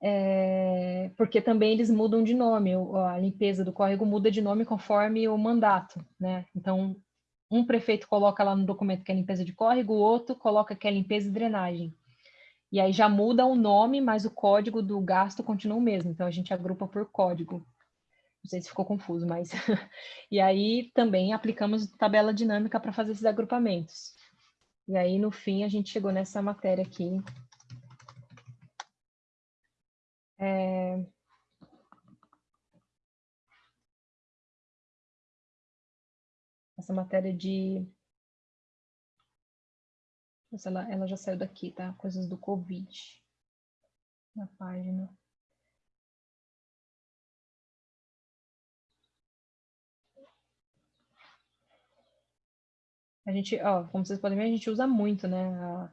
C: é, porque também eles mudam de nome, a limpeza do córrego muda de nome conforme o mandato, né? Então, um prefeito coloca lá no documento que é limpeza de córrego, o outro coloca que é limpeza e drenagem. E aí já muda o nome, mas o código do gasto continua o mesmo, então a gente agrupa por código. Não sei se ficou confuso, mas... e aí também aplicamos tabela dinâmica para fazer esses agrupamentos. E aí, no fim, a gente chegou nessa matéria aqui. É... Essa matéria de... Ela, ela já saiu daqui, tá? Coisas do Covid. Na página. A gente, ó, como vocês podem ver, a gente usa muito, né, a,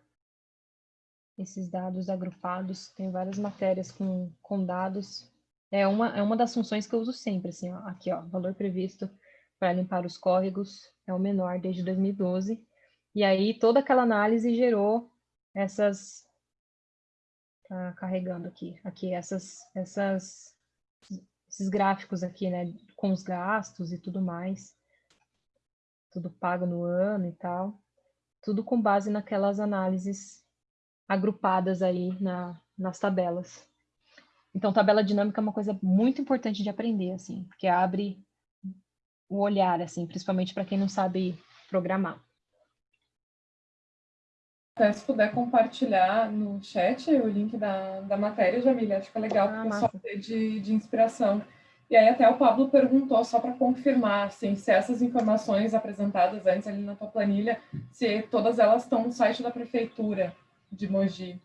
C: esses dados agrupados. Tem várias matérias com, com dados. É uma, é uma das funções que eu uso sempre, assim, ó, aqui, ó, valor previsto para limpar os córregos é o menor desde 2012. E aí toda aquela análise gerou essas tá carregando aqui, aqui essas essas esses gráficos aqui, né, com os gastos e tudo mais tudo pago no ano e tal, tudo com base naquelas análises agrupadas aí na, nas tabelas. Então, tabela dinâmica é uma coisa muito importante de aprender, assim, porque abre o olhar, assim, principalmente para quem não sabe programar.
B: se puder compartilhar no chat o link da, da matéria, Jamília, acho que é legal ah, para o pessoal ter de, de inspiração. E aí até o Pablo perguntou, só para confirmar, assim, se essas informações apresentadas antes ali na tua planilha, se todas elas estão no site da prefeitura de Mogi.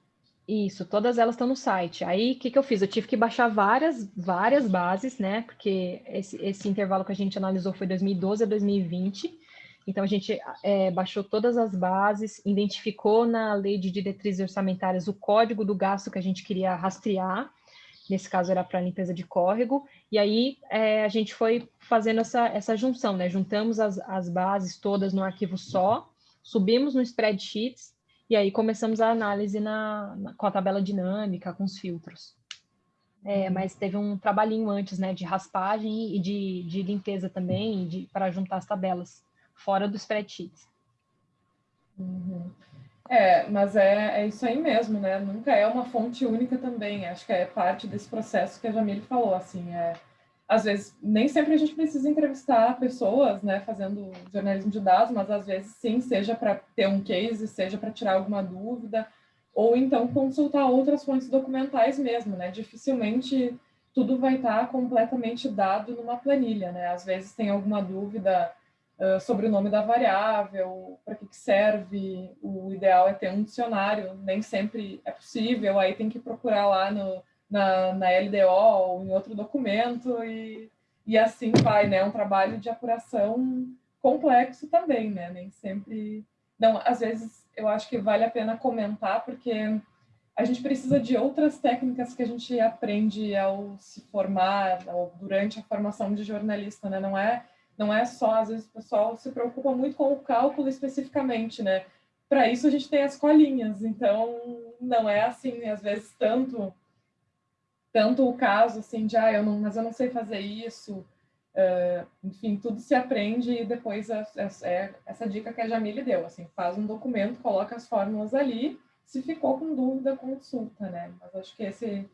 C: Isso, todas elas estão no site. Aí, o que, que eu fiz? Eu tive que baixar várias, várias bases, né? Porque esse, esse intervalo que a gente analisou foi 2012 a 2020. Então, a gente é, baixou todas as bases, identificou na lei de diretrizes orçamentárias o código do gasto que a gente queria rastrear, nesse caso era para limpeza de córrego, e aí é, a gente foi fazendo essa, essa junção, né? Juntamos as, as bases todas no arquivo só, subimos no spreadsheets, e aí começamos a análise na, na com a tabela dinâmica, com os filtros. É, uhum. mas teve um trabalhinho antes, né, de raspagem e de, de limpeza também, para juntar as tabelas, fora do spreadsheets.
B: Uhum. É, mas é, é isso aí mesmo, né? Nunca é uma fonte única também. Acho que é parte desse processo que a Jamile falou, assim, é às vezes nem sempre a gente precisa entrevistar pessoas, né, fazendo jornalismo de dados, mas às vezes sim, seja para ter um case, seja para tirar alguma dúvida, ou então consultar outras fontes documentais mesmo, né? Dificilmente tudo vai estar completamente dado numa planilha, né? Às vezes tem alguma dúvida sobre o nome da variável, para que, que serve, o ideal é ter um dicionário, nem sempre é possível, aí tem que procurar lá no, na, na LDO ou em outro documento e, e assim vai, né? Um trabalho de apuração complexo também, né? Nem sempre, não, às vezes eu acho que vale a pena comentar, porque a gente precisa de outras técnicas que a gente aprende ao se formar, ou durante a formação de jornalista, né? Não é, não é só, às vezes o pessoal se preocupa muito com o cálculo especificamente, né? Para isso a gente tem as colinhas, então não é assim, às vezes, tanto tanto o caso assim de, ah, eu não, mas eu não sei fazer isso, uh, enfim, tudo se aprende e depois é, é, é, essa dica que a Jamile deu, assim, faz um documento, coloca as fórmulas ali, se ficou com dúvida, consulta, né? Mas acho que esse,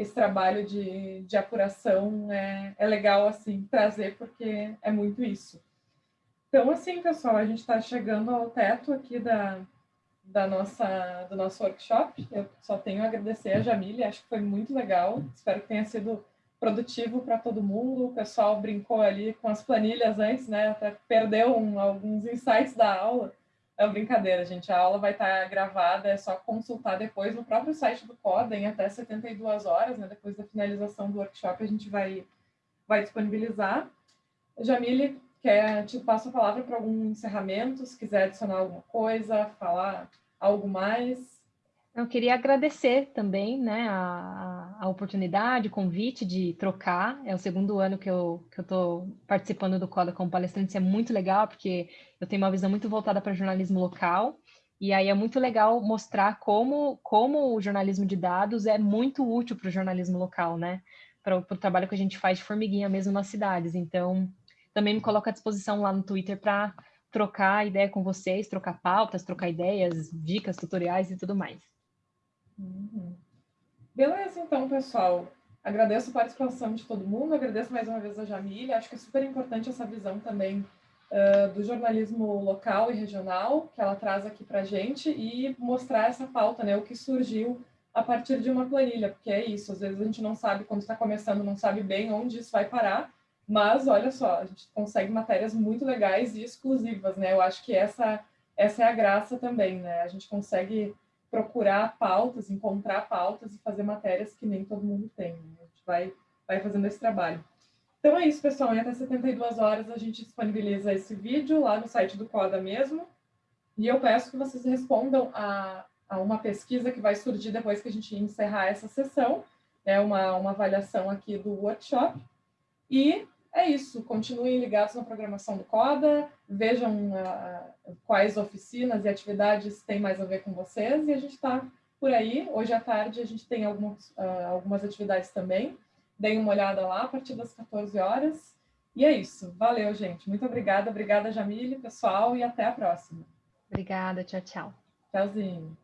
B: esse trabalho de, de apuração é, é legal, assim, trazer, porque é muito isso. Então, assim, pessoal, a gente está chegando ao teto aqui da, da nossa, do nosso workshop. Eu só tenho a agradecer a Jamile, acho que foi muito legal. Espero que tenha sido produtivo para todo mundo. O pessoal brincou ali com as planilhas antes, né? Até perdeu um, alguns insights da aula. É uma brincadeira, gente. A aula vai estar gravada, é só consultar depois no próprio site do Coda, em até 72 horas, né? Depois da finalização do workshop, a gente vai, vai disponibilizar. Jamile, quer, te passo a palavra para algum encerramento, se quiser adicionar alguma coisa, falar algo mais?
C: Eu queria agradecer também né, a, a oportunidade, o convite de trocar. É o segundo ano que eu estou que eu participando do Coda como palestrante. Isso é muito legal, porque eu tenho uma visão muito voltada para jornalismo local. E aí é muito legal mostrar como, como o jornalismo de dados é muito útil para o jornalismo local, né? Para o trabalho que a gente faz de formiguinha mesmo nas cidades. Então, também me coloco à disposição lá no Twitter para trocar ideia com vocês, trocar pautas, trocar ideias, dicas, tutoriais e tudo mais.
B: Uhum. Beleza, então, pessoal. Agradeço a participação de todo mundo, agradeço mais uma vez a Jamília. Acho que é super importante essa visão também uh, do jornalismo local e regional que ela traz aqui para a gente e mostrar essa pauta, né, o que surgiu a partir de uma planilha, porque é isso, às vezes a gente não sabe, quando está começando, não sabe bem onde isso vai parar, mas olha só, a gente consegue matérias muito legais e exclusivas, né? Eu acho que essa, essa é a graça também, né? A gente consegue procurar pautas, encontrar pautas e fazer matérias que nem todo mundo tem. Né? A gente vai, vai fazendo esse trabalho. Então é isso, pessoal. Até 72 horas a gente disponibiliza esse vídeo lá no site do Coda mesmo. E eu peço que vocês respondam a, a uma pesquisa que vai surgir depois que a gente encerrar essa sessão. É uma, uma avaliação aqui do workshop. E é isso, continuem ligados na programação do CODA, vejam uh, quais oficinas e atividades têm mais a ver com vocês, e a gente está por aí. Hoje à tarde a gente tem algumas, uh, algumas atividades também. Deem uma olhada lá a partir das 14 horas. E é isso. Valeu, gente. Muito obrigada. Obrigada, Jamile, pessoal, e até a próxima.
C: Obrigada. Tchau, tchau.
B: Tchauzinho.